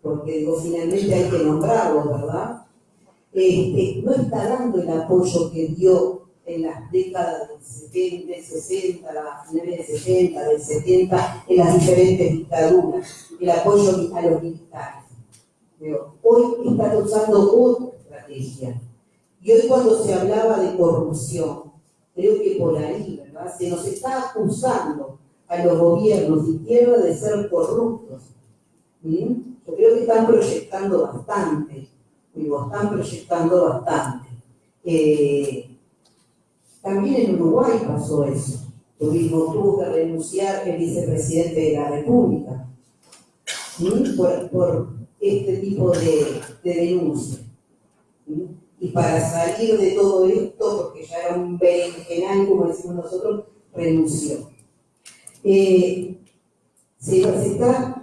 porque digo, finalmente hay que nombrarlo, ¿verdad? Este, no está dando el apoyo que dio en las décadas del 70, del 60, a finales del 60, del 70, en las diferentes dictaduras, el apoyo a los militares. hoy está usando otra estrategia. Y hoy cuando se hablaba de corrupción, creo que por ahí, ¿verdad? Se nos está acusando a los gobiernos de tierra de ser corruptos. Yo creo que están proyectando bastante, digo, están proyectando bastante. Eh, también en Uruguay pasó eso. Tuvimos, tuvo que renunciar el vicepresidente de la República por, este tipo de, de denuncia. Y para salir de todo esto, porque ya era un berenjenal, como decimos nosotros, renunció. Eh, se, está,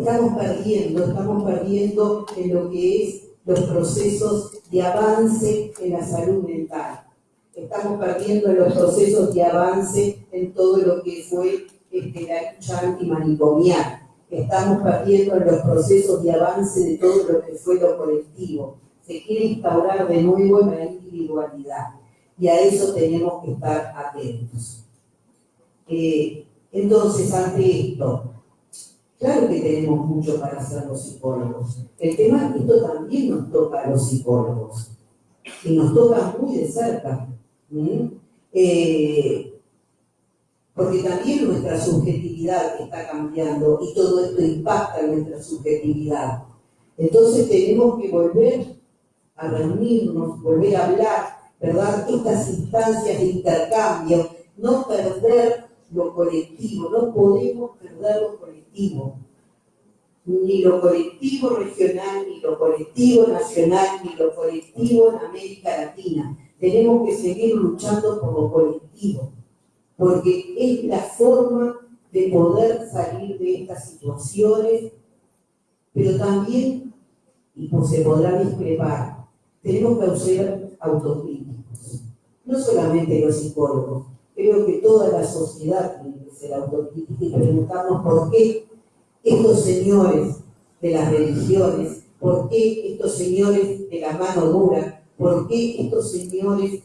estamos perdiendo, estamos perdiendo en lo que es los procesos de avance en la salud mental. Estamos perdiendo los procesos de avance en todo lo que fue este, la lucha antimanicomial. Estamos perdiendo los procesos de avance de todo lo que fue lo colectivo. Se quiere instaurar de nuevo la individualidad. Y a eso tenemos que estar atentos. Eh, entonces, ante esto, Claro que tenemos mucho para hacer los psicólogos. El tema es que esto también nos toca a los psicólogos. Y nos toca muy de cerca. Eh, porque también nuestra subjetividad está cambiando y todo esto impacta en nuestra subjetividad. Entonces tenemos que volver a reunirnos, volver a hablar, ¿verdad? Estas instancias de intercambio, no perder lo colectivo, no podemos perder lo colectivo. Ni lo colectivo regional, ni lo colectivo nacional, ni lo colectivo en América Latina. Tenemos que seguir luchando por lo colectivo, porque es la forma de poder salir de estas situaciones, pero también, y pues se podrá discrepar, tenemos que ser autocríticos. No solamente los psicólogos, creo que toda la sociedad tiene que ser autocrítica y preguntarnos por qué estos señores de las religiones, por qué estos señores de la mano dura, por qué estos señores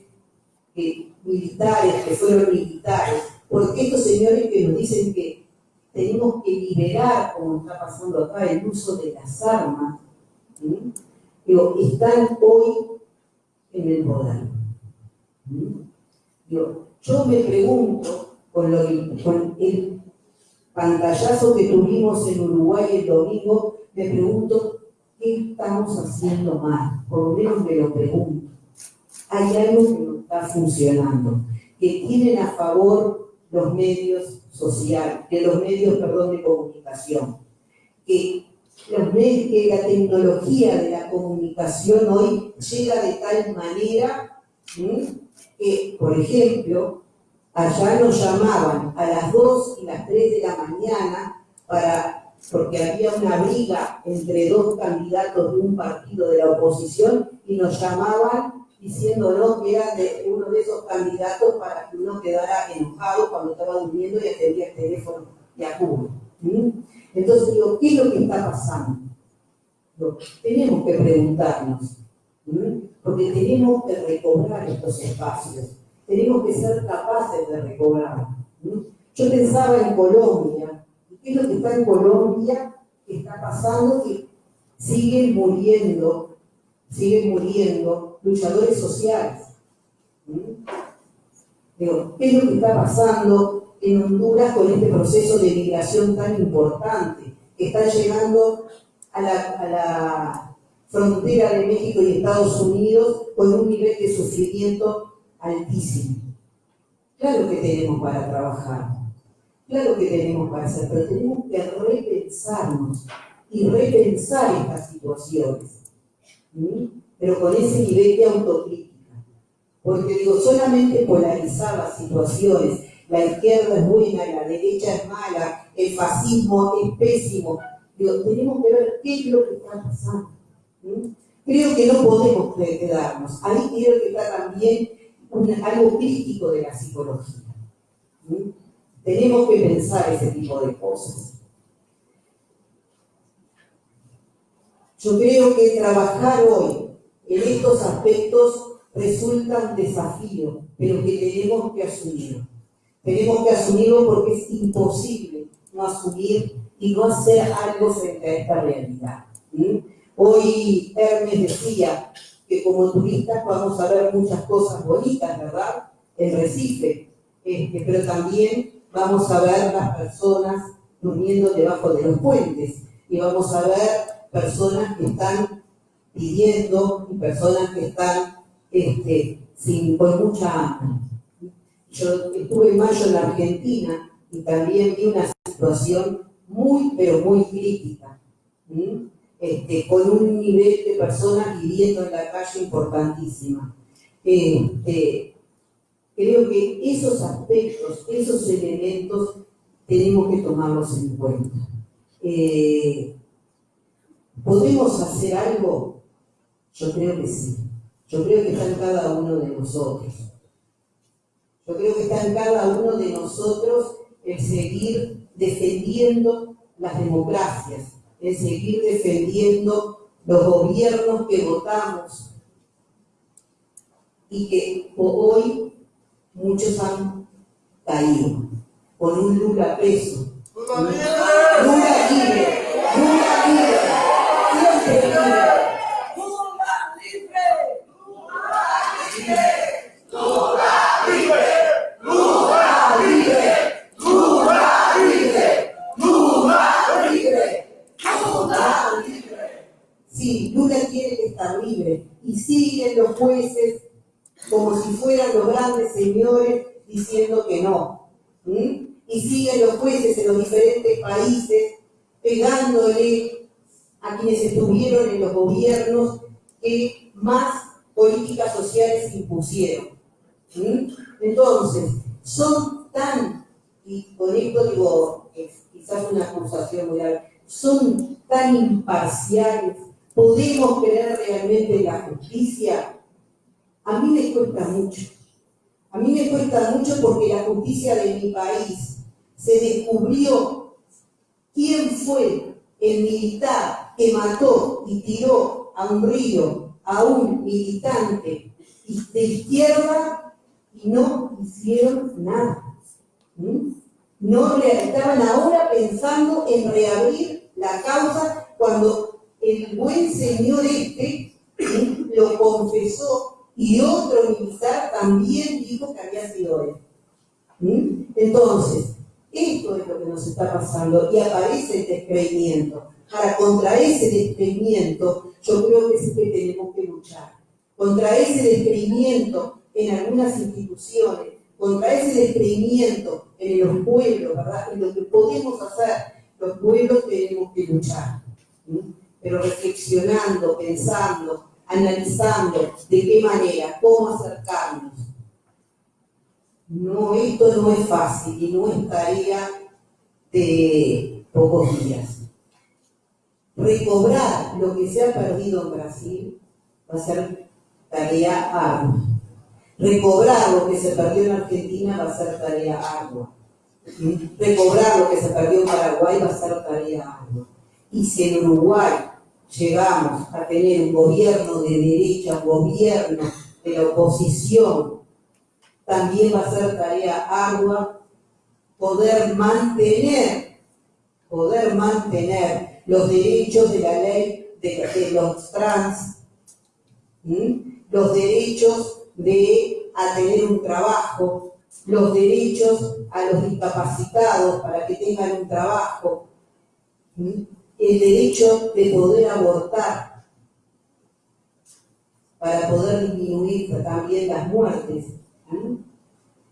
militares que fueron militares, por qué estos señores que nos dicen que tenemos que liberar, como está pasando acá, el uso de las armas, están hoy en el poder. Yo me pregunto, con, el pantallazo que tuvimos en Uruguay el domingo, me pregunto, ¿qué estamos haciendo mal? Por lo menos me lo pregunto. Hay algo que no está funcionando, que tienen a favor los medios sociales, que los medios, perdón, de comunicación, que, los medios, que la tecnología de la comunicación hoy llega de tal manera que, por ejemplo, allá nos llamaban a las 2 y las 3 de la mañana para, porque había una briga entre dos candidatos de un partido de la oposición y nos llamaban diciéndonos que era de uno de esos candidatos para que uno quedara enojado cuando estaba durmiendo y atendía el teléfono de acudo. Entonces digo, ¿qué es lo que está pasando? tenemos que preguntarnos porque tenemos que recobrar estos espacios, tenemos que ser capaces de recobrar. Yo pensaba en Colombia, ¿qué es lo que está en Colombia? ¿Qué está pasando? Que siguen muriendo, siguen muriendo luchadores sociales. Digo, ¿qué es lo que está pasando en Honduras con este proceso de migración tan importante que está llegando a la frontera de México y Estados Unidos con un nivel de sufrimiento altísimo? Claro que tenemos para trabajar, claro que tenemos para hacer, pero tenemos que repensarnos y repensar estas situaciones, pero con ese nivel de autocrítica. Porque digo, solamente polarizar las situaciones, la izquierda es buena, la derecha es mala, el fascismo es pésimo. Digo, tenemos que ver qué es lo que está pasando. ¿Sí? Creo que no podemos quedarnos. Ahí creo que está también algo crítico de la psicología. ¿sí? Tenemos que pensar ese tipo de cosas. Yo creo que trabajar hoy en estos aspectos resulta un desafío, pero que tenemos que asumirlo. Tenemos que asumirlo porque es imposible no asumir y no hacer algo frente a esta realidad. ¿sí? Hoy Hermes decía que como turistas vamos a ver muchas cosas bonitas, ¿verdad? El Recife, este, pero también vamos a ver las personas durmiendo debajo de los puentes y vamos a ver personas que están pidiendo y personas que están este, sin, con mucha hambre. Yo estuve en mayo en la Argentina y también vi una situación muy, pero muy crítica. Este, con un nivel de personas viviendo en la calle importantísima. Este, creo que esos aspectos, esos elementos, tenemos que tomarlos en cuenta. Eh, ¿Podemos hacer algo? Yo creo que sí. Yo creo que está en cada uno de nosotros. Yo creo que está en cada uno de nosotros el seguir defendiendo las democracias, el seguir defendiendo los gobiernos que votamos y que hoy muchos han caído con un Lula preso. Lula libre, Lula libre, siempre libre. Está y siguen los jueces como si fueran los grandes señores diciendo que no. Y siguen los jueces en los diferentes países pegándole a quienes estuvieron en los gobiernos que más políticas sociales impusieron. Entonces, son tan, y con esto digo, es quizás una acusación muy grave, son tan imparciales, podemos creer realmente en la justicia. A mí me cuesta mucho. A mí me cuesta mucho porque la justicia de mi país se descubrió quién fue el militar que mató y tiró a un río a un militante de izquierda y no hicieron nada. ¿Mm? No estaban ahora pensando en reabrir la causa cuando el buen señor este lo confesó y otro militar también dijo que había sido él. Entonces, esto es lo que nos está pasando y aparece el descreimiento. Ahora, contra ese descreimiento, yo creo que sí que tenemos que luchar. Contra ese descreimiento en algunas instituciones, contra ese descreimiento en los pueblos, ¿verdad? En lo que podemos hacer, los pueblos tenemos que luchar. Pero reflexionando, pensando, analizando de qué manera, cómo acercarnos. No, esto no es fácil y no es tarea de pocos días. Recobrar lo que se ha perdido en Brasil va a ser tarea ardua. Recobrar lo que se perdió en Argentina va a ser tarea ardua. Recobrar lo que se perdió en Paraguay va a ser tarea ardua. Y si en Uruguay llegamos a tener un gobierno de derecha, un gobierno de la oposición, también va a ser tarea ardua poder mantener, poder mantener los derechos de la ley de, los trans, los derechos de a tener un trabajo, los derechos a los discapacitados para que tengan un trabajo, el derecho de poder abortar, para poder disminuir también las muertes,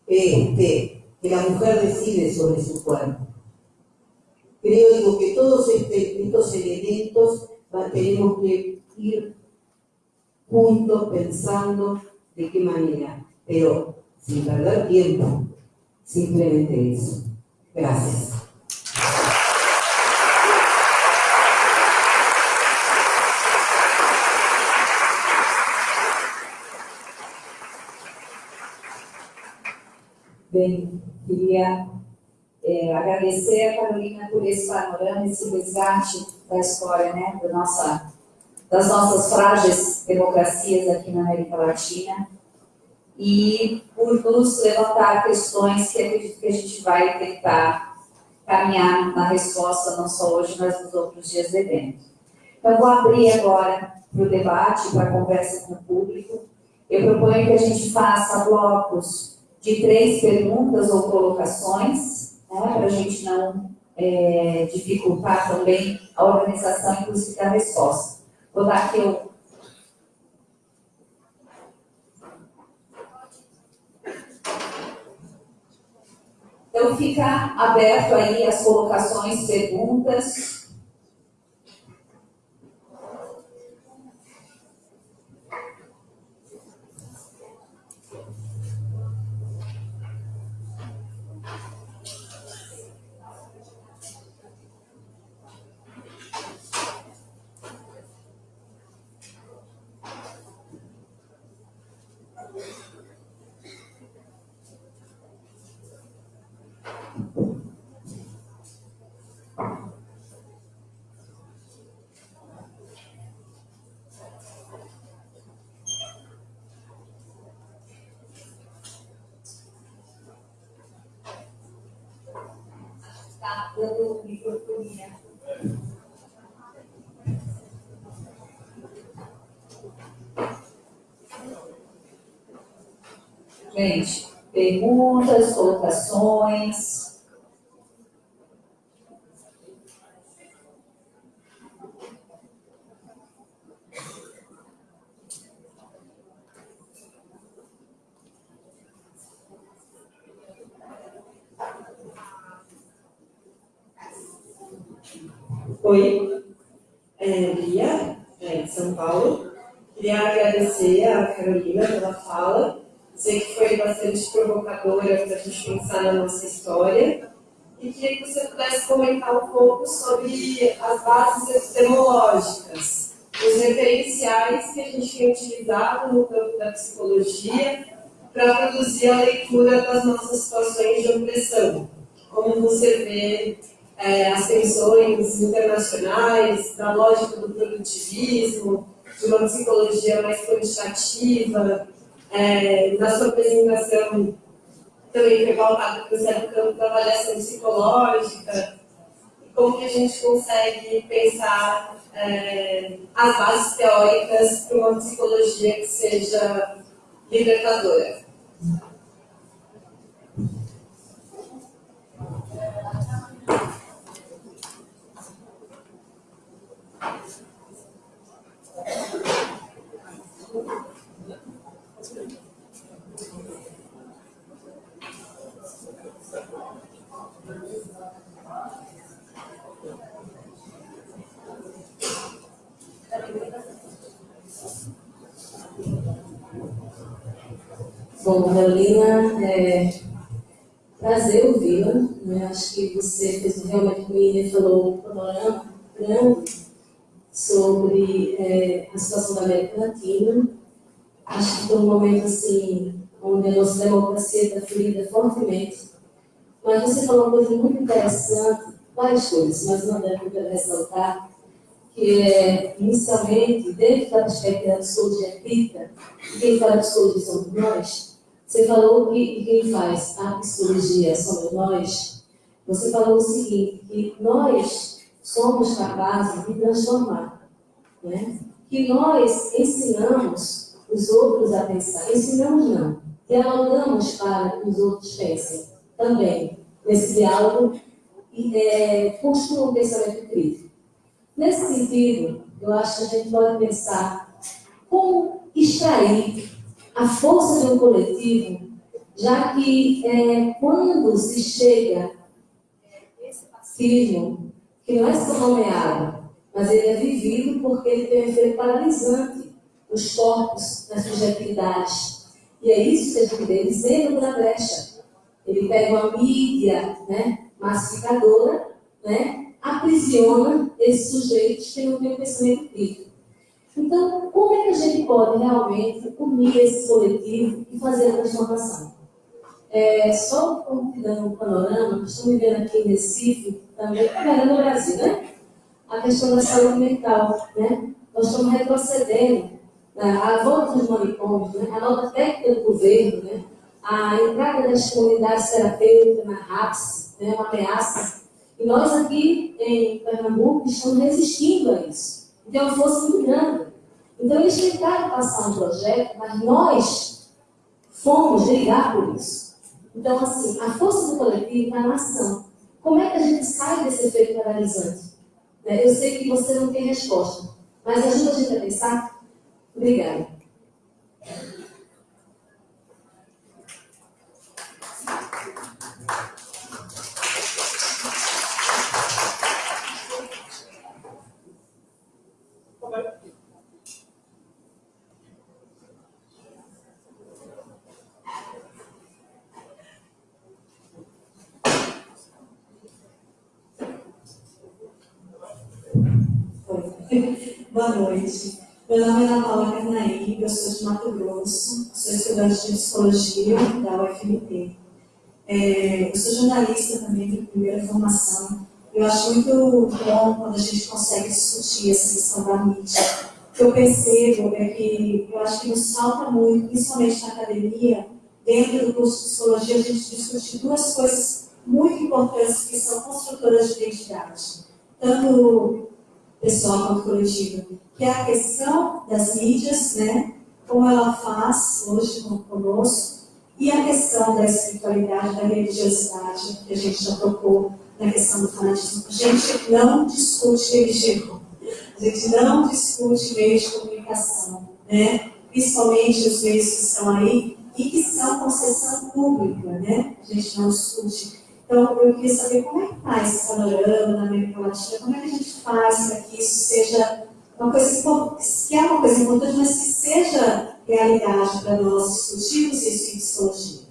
este, que la mujer decide sobre su cuerpo. Creo digo, que todos este, estos elementos tenemos que ir juntos pensando de qué manera, pero sin perder tiempo, simplemente eso. Gracias. Bem, queria é, agradecer a Carolina por esse panorama, esse resgate da história, né, da nossa, das nossas frágeis democracias aqui na América Latina e por nos levantar questões que acredito que a gente vai tentar caminhar na resposta, não só hoje, mas nos outros dias do evento. Então, vou abrir agora para o debate, para a conversa com o público. Eu proponho que a gente faça blocos de três perguntas ou colocações, né, para a gente não é, dificultar também a organização, inclusive, da resposta. Vou dar aqui o Então, fica aberto aí as colocações, perguntas. Dando microfonia. Gente, perguntas, colocações. Oi, é, Lia, é, de São Paulo. Queria agradecer a Carolina pela fala. Sei que foi bastante provocadora para a pensar na nossa história. E queria que você pudesse comentar um pouco sobre as bases epistemológicas, os referenciais que a gente tem utilizado no campo da psicologia para produzir a leitura das nossas situações de opressão. Como você vê é, as tensões internacionais, da lógica do produtivismo, de uma psicologia mais quantitativa, é, na sua apresentação também foi pautado Campo da avaliação psicológica, como que a gente consegue pensar é, as bases teóricas para uma psicologia que seja libertadora. Bom, Carolina, é prazer ouvi-la. Né? Acho que você fez realmente comigo e falou um panorama grande sobre é, a situação da América Latina. Acho que foi um momento assim, onde a nossa democracia está ferida fortemente. Mas você falou uma coisa muito interessante, várias coisas, mas uma delas eu ressaltar, que é, inicialmente, dentro da perspectiva da psicologia crítica, e quem fala psicologia somos nós, você falou que quem faz a psicologia somos nós. Você falou o seguinte, que nós somos capazes de transformar. Né? Que nós ensinamos os outros a pensar. Ensinamos não. dialogamos para que os outros pensem também nesse diálogo é, construam um pensamento crítico. Nesse sentido, eu acho que a gente pode pensar como extrair a força de um coletivo, já que é, quando se chega esse fascismo, que não é só nomeado, mas ele é vivido porque ele tem um efeito paralisante nos corpos, nas subjetividades. E é isso que a gente vê dizendo na brecha. Ele pega uma mídia né, massificadora, né, aprisiona esses sujeitos que não têm pensamento crítico. Então, como é que a gente pode realmente unir esse coletivo e fazer a transformação? É, só dando um panorama, estamos vivendo aqui em Recife, também, também no Brasil, né? A questão da saúde mental, né? Nós estamos retrocedendo né? a volta dos manicômios, né? a nova técnica do governo, né? a entrada das comunidades terapêuticas na RAPS, né? uma ameaça. E nós aqui em Pernambuco estamos resistindo a isso. Então, uma força muito grande. Então, eles tentaram passar um projeto, mas nós fomos brigar por isso. Então, assim, a força do coletivo está na ação. Como é que a gente sai desse efeito paralisante? Né? Eu sei que você não tem resposta, mas ajuda a gente a pensar. Obrigada. Boa noite. Meu nome é Ana Paula eu sou de Mato Grosso, sou estudante de psicologia da UFMT. É, eu sou jornalista também de primeira formação. Eu acho muito bom quando a gente consegue discutir essa questão da mídia. O que eu percebo é que eu acho que nos falta muito, principalmente na academia, dentro do curso de psicologia, a gente discute duas coisas muito importantes que são construtoras de identidade. Tanto pessoal quanto coletiva, que é a questão das mídias, né, como ela faz hoje conosco, e a questão da espiritualidade, da religiosidade, que a gente já tocou na questão do fanatismo. A gente não discute religião, a gente não discute meios de comunicação, né? principalmente os meios que estão aí e que são concessão pública, né? a gente não discute então, eu queria saber como é que está esse panorama na América Latina, como é que a gente faz para que isso seja uma coisa que é uma coisa importante, mas que seja realidade para nós discutirmos isso em psicologia.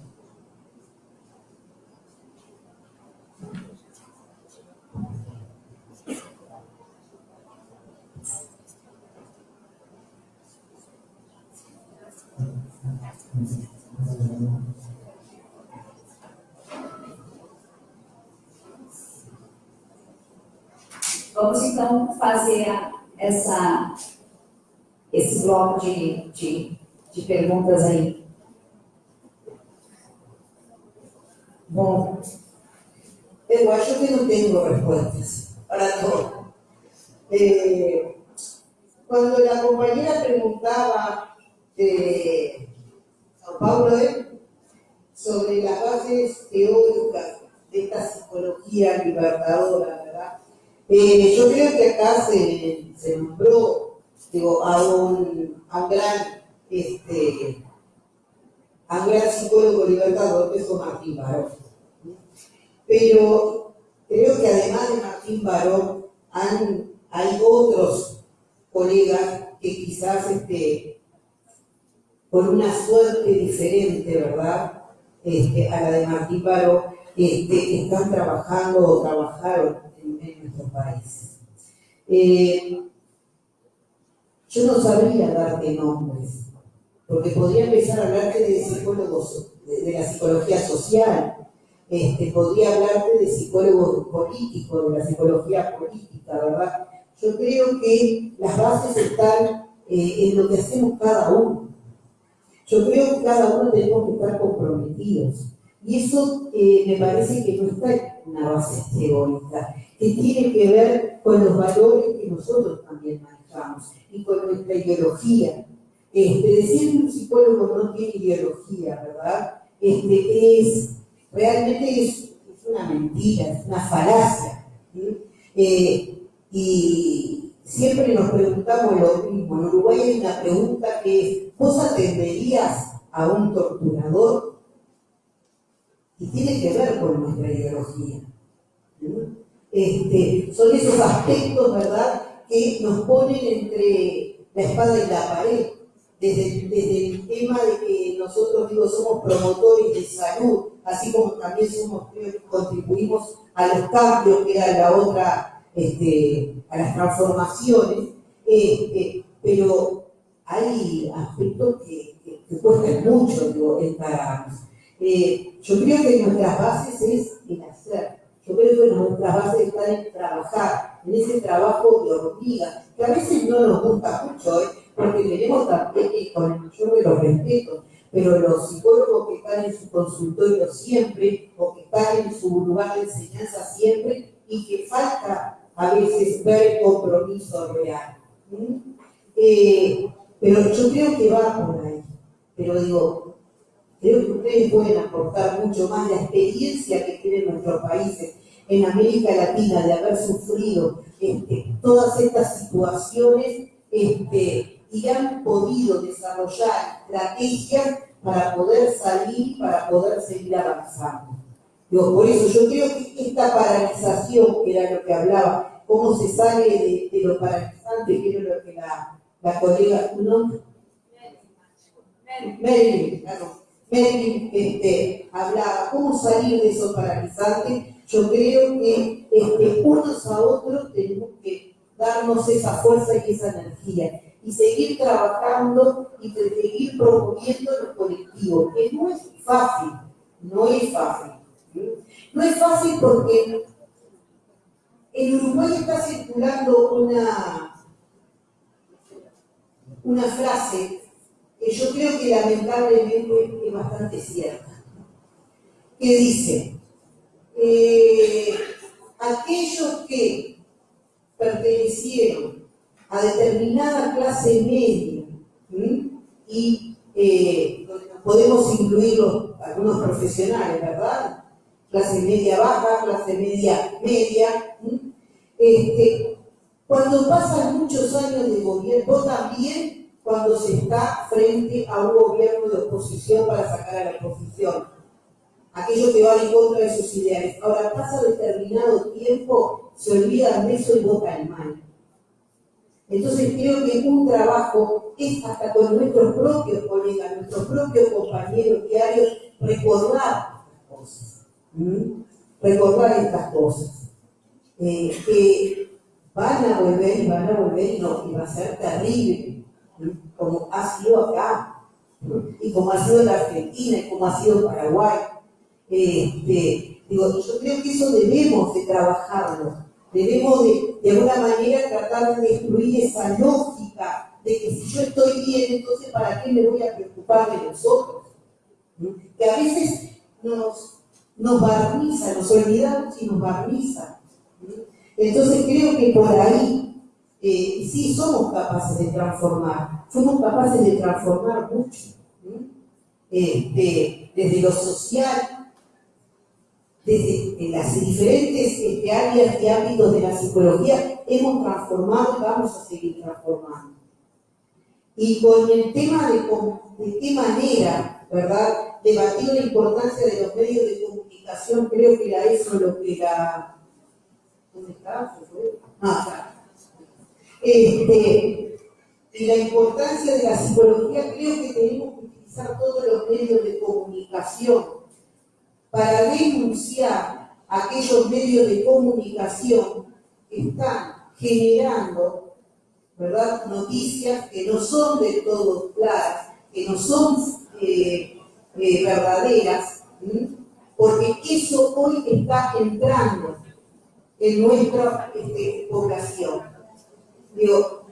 Vamos então fazer essa, esse bloco de, de, de perguntas aí. Bom, eu acho que não tenho respostas para todo. Eh, cuando la compañera preguntaba de São Paulo ¿eh? sobre las bases teóricas de esta libertadora. Eh, yo creo que acá se, se nombró a, un, a, un gran, este, a un gran psicólogo libertador que fue Martín Barón. Pero creo que además de Martín Barón han, hay otros colegas que quizás este, por una suerte diferente, ¿verdad? Este, a la de Martín Barón, este, están trabajando o trabajaron en, nuestros países. Eh, yo no sabría darte nombres, porque podría empezar a hablarte de psicólogos, de, la psicología social, este, podría hablarte de psicólogos políticos, de la psicología política, ¿verdad? Yo creo que las bases están eh, en lo que hacemos cada uno. Yo creo que cada uno tenemos que estar comprometidos. Y eso eh, me parece que no está en una base teórica, que tiene que ver con los valores que nosotros también manejamos y con nuestra ideología. Este, decir que un psicólogo no tiene ideología, ¿verdad? Este, es, realmente es, una mentira, es una falacia. Eh, y siempre nos preguntamos lo mismo. En Uruguay hay una pregunta que es, ¿vos atenderías a un torturador? Y tiene que ver con nuestra ideología. Este, son esos aspectos, ¿verdad?, que nos ponen entre la espada y la pared. Desde, el tema de que nosotros, digo, somos promotores de salud, así como también somos, contribuimos a los cambios, que era la otra, este, a las transformaciones, este, pero hay aspectos que, cuestan mucho, digo, encararnos. Eh, yo creo que nuestras bases es el hacer. Yo creo que nuestras bases están en trabajar, en ese trabajo de hormiga, que a veces no nos gusta mucho, ¿eh? porque tenemos también, con el mayor de los respetos, pero los psicólogos que están en su consultorio siempre, o que están en su lugar de enseñanza siempre, y que falta a veces ver compromiso real. Eh, pero yo creo que va por ahí. Pero digo, creo que ustedes pueden aportar mucho más la experiencia que tienen nuestros países en América Latina de haber sufrido este, todas estas situaciones este, y han podido desarrollar estrategias para poder salir, para poder seguir avanzando. Por eso yo creo que esta paralización, que era lo que hablaba, cómo se sale de, lo paralizante, que era lo que la, la colega, ¿tu nombre? Marilyn, claro. Marilyn este, hablaba, cómo salir de eso paralizante. Yo creo que este, unos a otros tenemos que darnos esa fuerza y esa energía y seguir trabajando y seguir promoviendo los colectivos, que no es fácil, no es fácil. No es fácil porque en Uruguay está circulando una, una frase yo creo que lamentablemente es bastante cierta, que dice, eh, aquellos que pertenecieron a determinada clase media y eh, podemos incluir algunos profesionales, ¿verdad? Clase media baja, clase media media. Este, cuando pasan muchos años de gobierno, también cuando se está frente a un gobierno de oposición para sacar a la oposición, aquellos que van en contra de sus ideales. Ahora pasa determinado tiempo, se olvidan de eso y votan mal. Entonces creo que un trabajo es hasta con nuestros propios colegas, nuestros propios compañeros diarios, recordar estas cosas. Recordar estas cosas. Eh, que van a volver y van a volver y, no, y va a ser terrible. Como ha sido acá, y como ha sido en Argentina, y como ha sido en Paraguay. Este, digo, yo creo que eso debemos de trabajarlo, debemos de, de alguna manera tratar de destruir esa lógica de que si yo estoy bien, entonces ¿para qué me voy a preocupar de los otros? ¿Mm? Que a veces nos, nos barniza, nos olvidamos y nos barniza. Entonces creo que por ahí eh, sí somos capaces de transformar, somos capaces de transformar mucho. Este, desde lo social, desde las diferentes este, áreas y ámbitos de la psicología, hemos transformado y vamos a seguir transformando. Y con el tema de, qué manera, ¿verdad?, debatir la importancia de los medios de comunicación, creo que era eso lo que la... ¿Dónde está? Ah. Este, y la importancia de la psicología, creo que tenemos que utilizar todos los medios de comunicación para denunciar aquellos medios de comunicación que están generando ¿verdad? noticias que no son de todo claras, que no son eh, eh, verdaderas, porque eso hoy está entrando en nuestra este, población. Digo,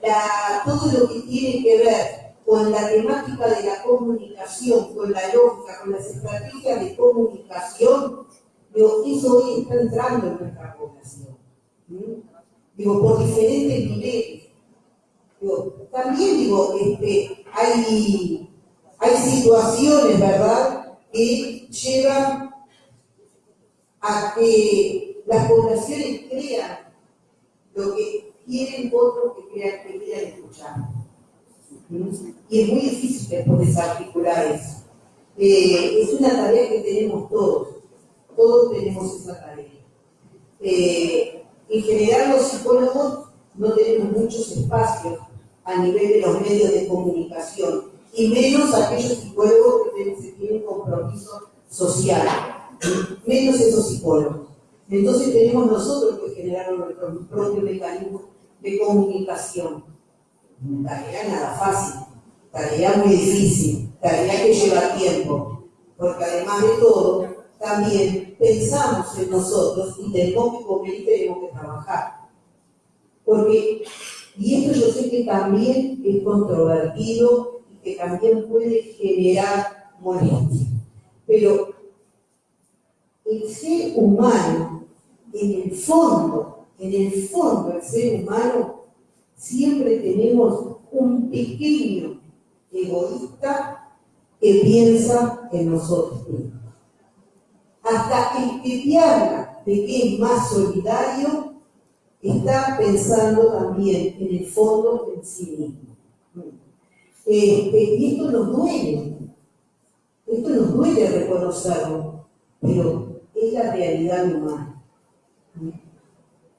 todo lo que tiene que ver con la temática de la comunicación, con la lógica, con las estrategias de comunicación, digo, eso hoy está entrando en nuestra población. Digo, por diferentes niveles. Digo, también digo, este, hay, hay situaciones, ¿verdad?, que llevan a que las poblaciones crean lo que quieren otros que crean que quieran escuchar. Y es muy difícil desarticular eso. Eh, es una tarea que tenemos todos, todos tenemos esa tarea. Eh, en general los psicólogos no tenemos muchos espacios a nivel de los medios de comunicación, y menos aquellos psicólogos que tienen compromiso social, menos esos psicólogos. Entonces tenemos nosotros que generar nuestro propio mecanismo de comunicación. Tarea nada fácil, tarea muy difícil, tarea que lleva tiempo, porque además de todo, también pensamos en nosotros y tenemos que comer y tenemos que trabajar. Porque, y esto yo sé que también es controvertido y que también puede generar molestia, pero el ser humano, en el fondo, en el fondo, el ser humano, siempre tenemos un pequeño egoísta que piensa en nosotros mismos. Hasta el que te de que es más solidario, está pensando también en el fondo en sí mismo. Este, y esto nos duele, esto nos duele reconocerlo, pero es la realidad humana,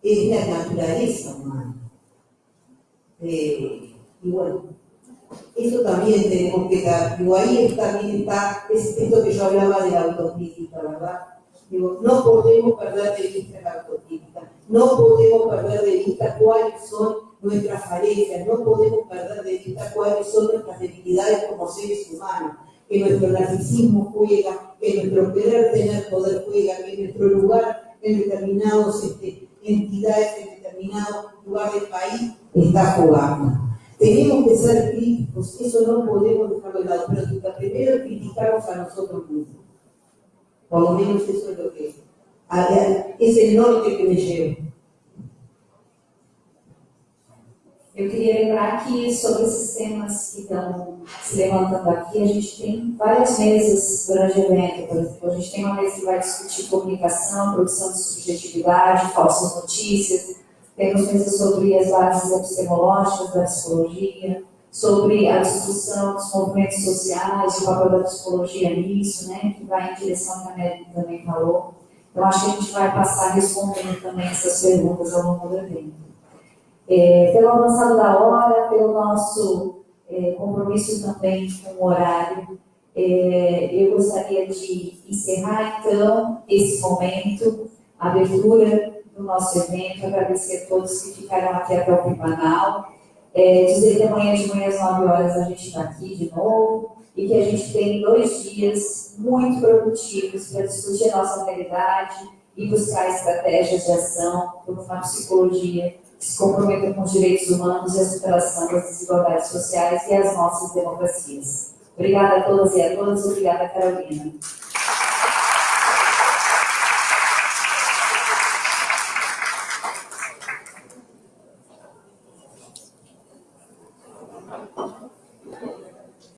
es la naturaleza humana. Eh, y bueno, eso también tenemos que dar, digo, ahí también está, es esto que yo hablaba de la autocrítica, ¿verdad? Digo, no podemos perder de vista la autocrítica, no podemos perder de vista cuáles son nuestras falencias, no podemos perder de vista cuáles son nuestras debilidades como seres humanos, que nuestro narcisismo juega, que nuestro querer tener poder juega, que nuestro lugar en determinadas este, entidades, en determinado lugar del país está jugando. Tenemos que ser críticos, eso no podemos dejarlo de lado, pero primero criticamos a nosotros mismos. Por lo menos eso es lo que es el norte que me lleva. Eu queria lembrar que sobre esses temas que estão se levantando aqui, a gente tem várias mesas durante o evento. Por exemplo, a gente tem uma mesa que vai discutir comunicação, produção de subjetividade, falsas notícias, temos mesas sobre as bases epistemológicas da psicologia, sobre a discussão dos movimentos sociais, o papel da psicologia nisso, né, que vai em direção que a América também falou. Então, acho que a gente vai passar respondendo também essas perguntas ao longo do evento. É, pelo avançado da hora, pelo nosso é, compromisso também com o horário, é, eu gostaria de encerrar, então, esse momento, a abertura do nosso evento, agradecer a todos que ficaram aqui até o final, é, dizer que amanhã de manhã às 9 horas a gente está aqui de novo e que a gente tem dois dias muito produtivos para discutir a nossa realidade e buscar estratégias de ação por uma psicologia se comprometa com os direitos humanos e a superação das desigualdades sociais e as nossas democracias. Obrigada a todas e a todos, obrigada Carolina.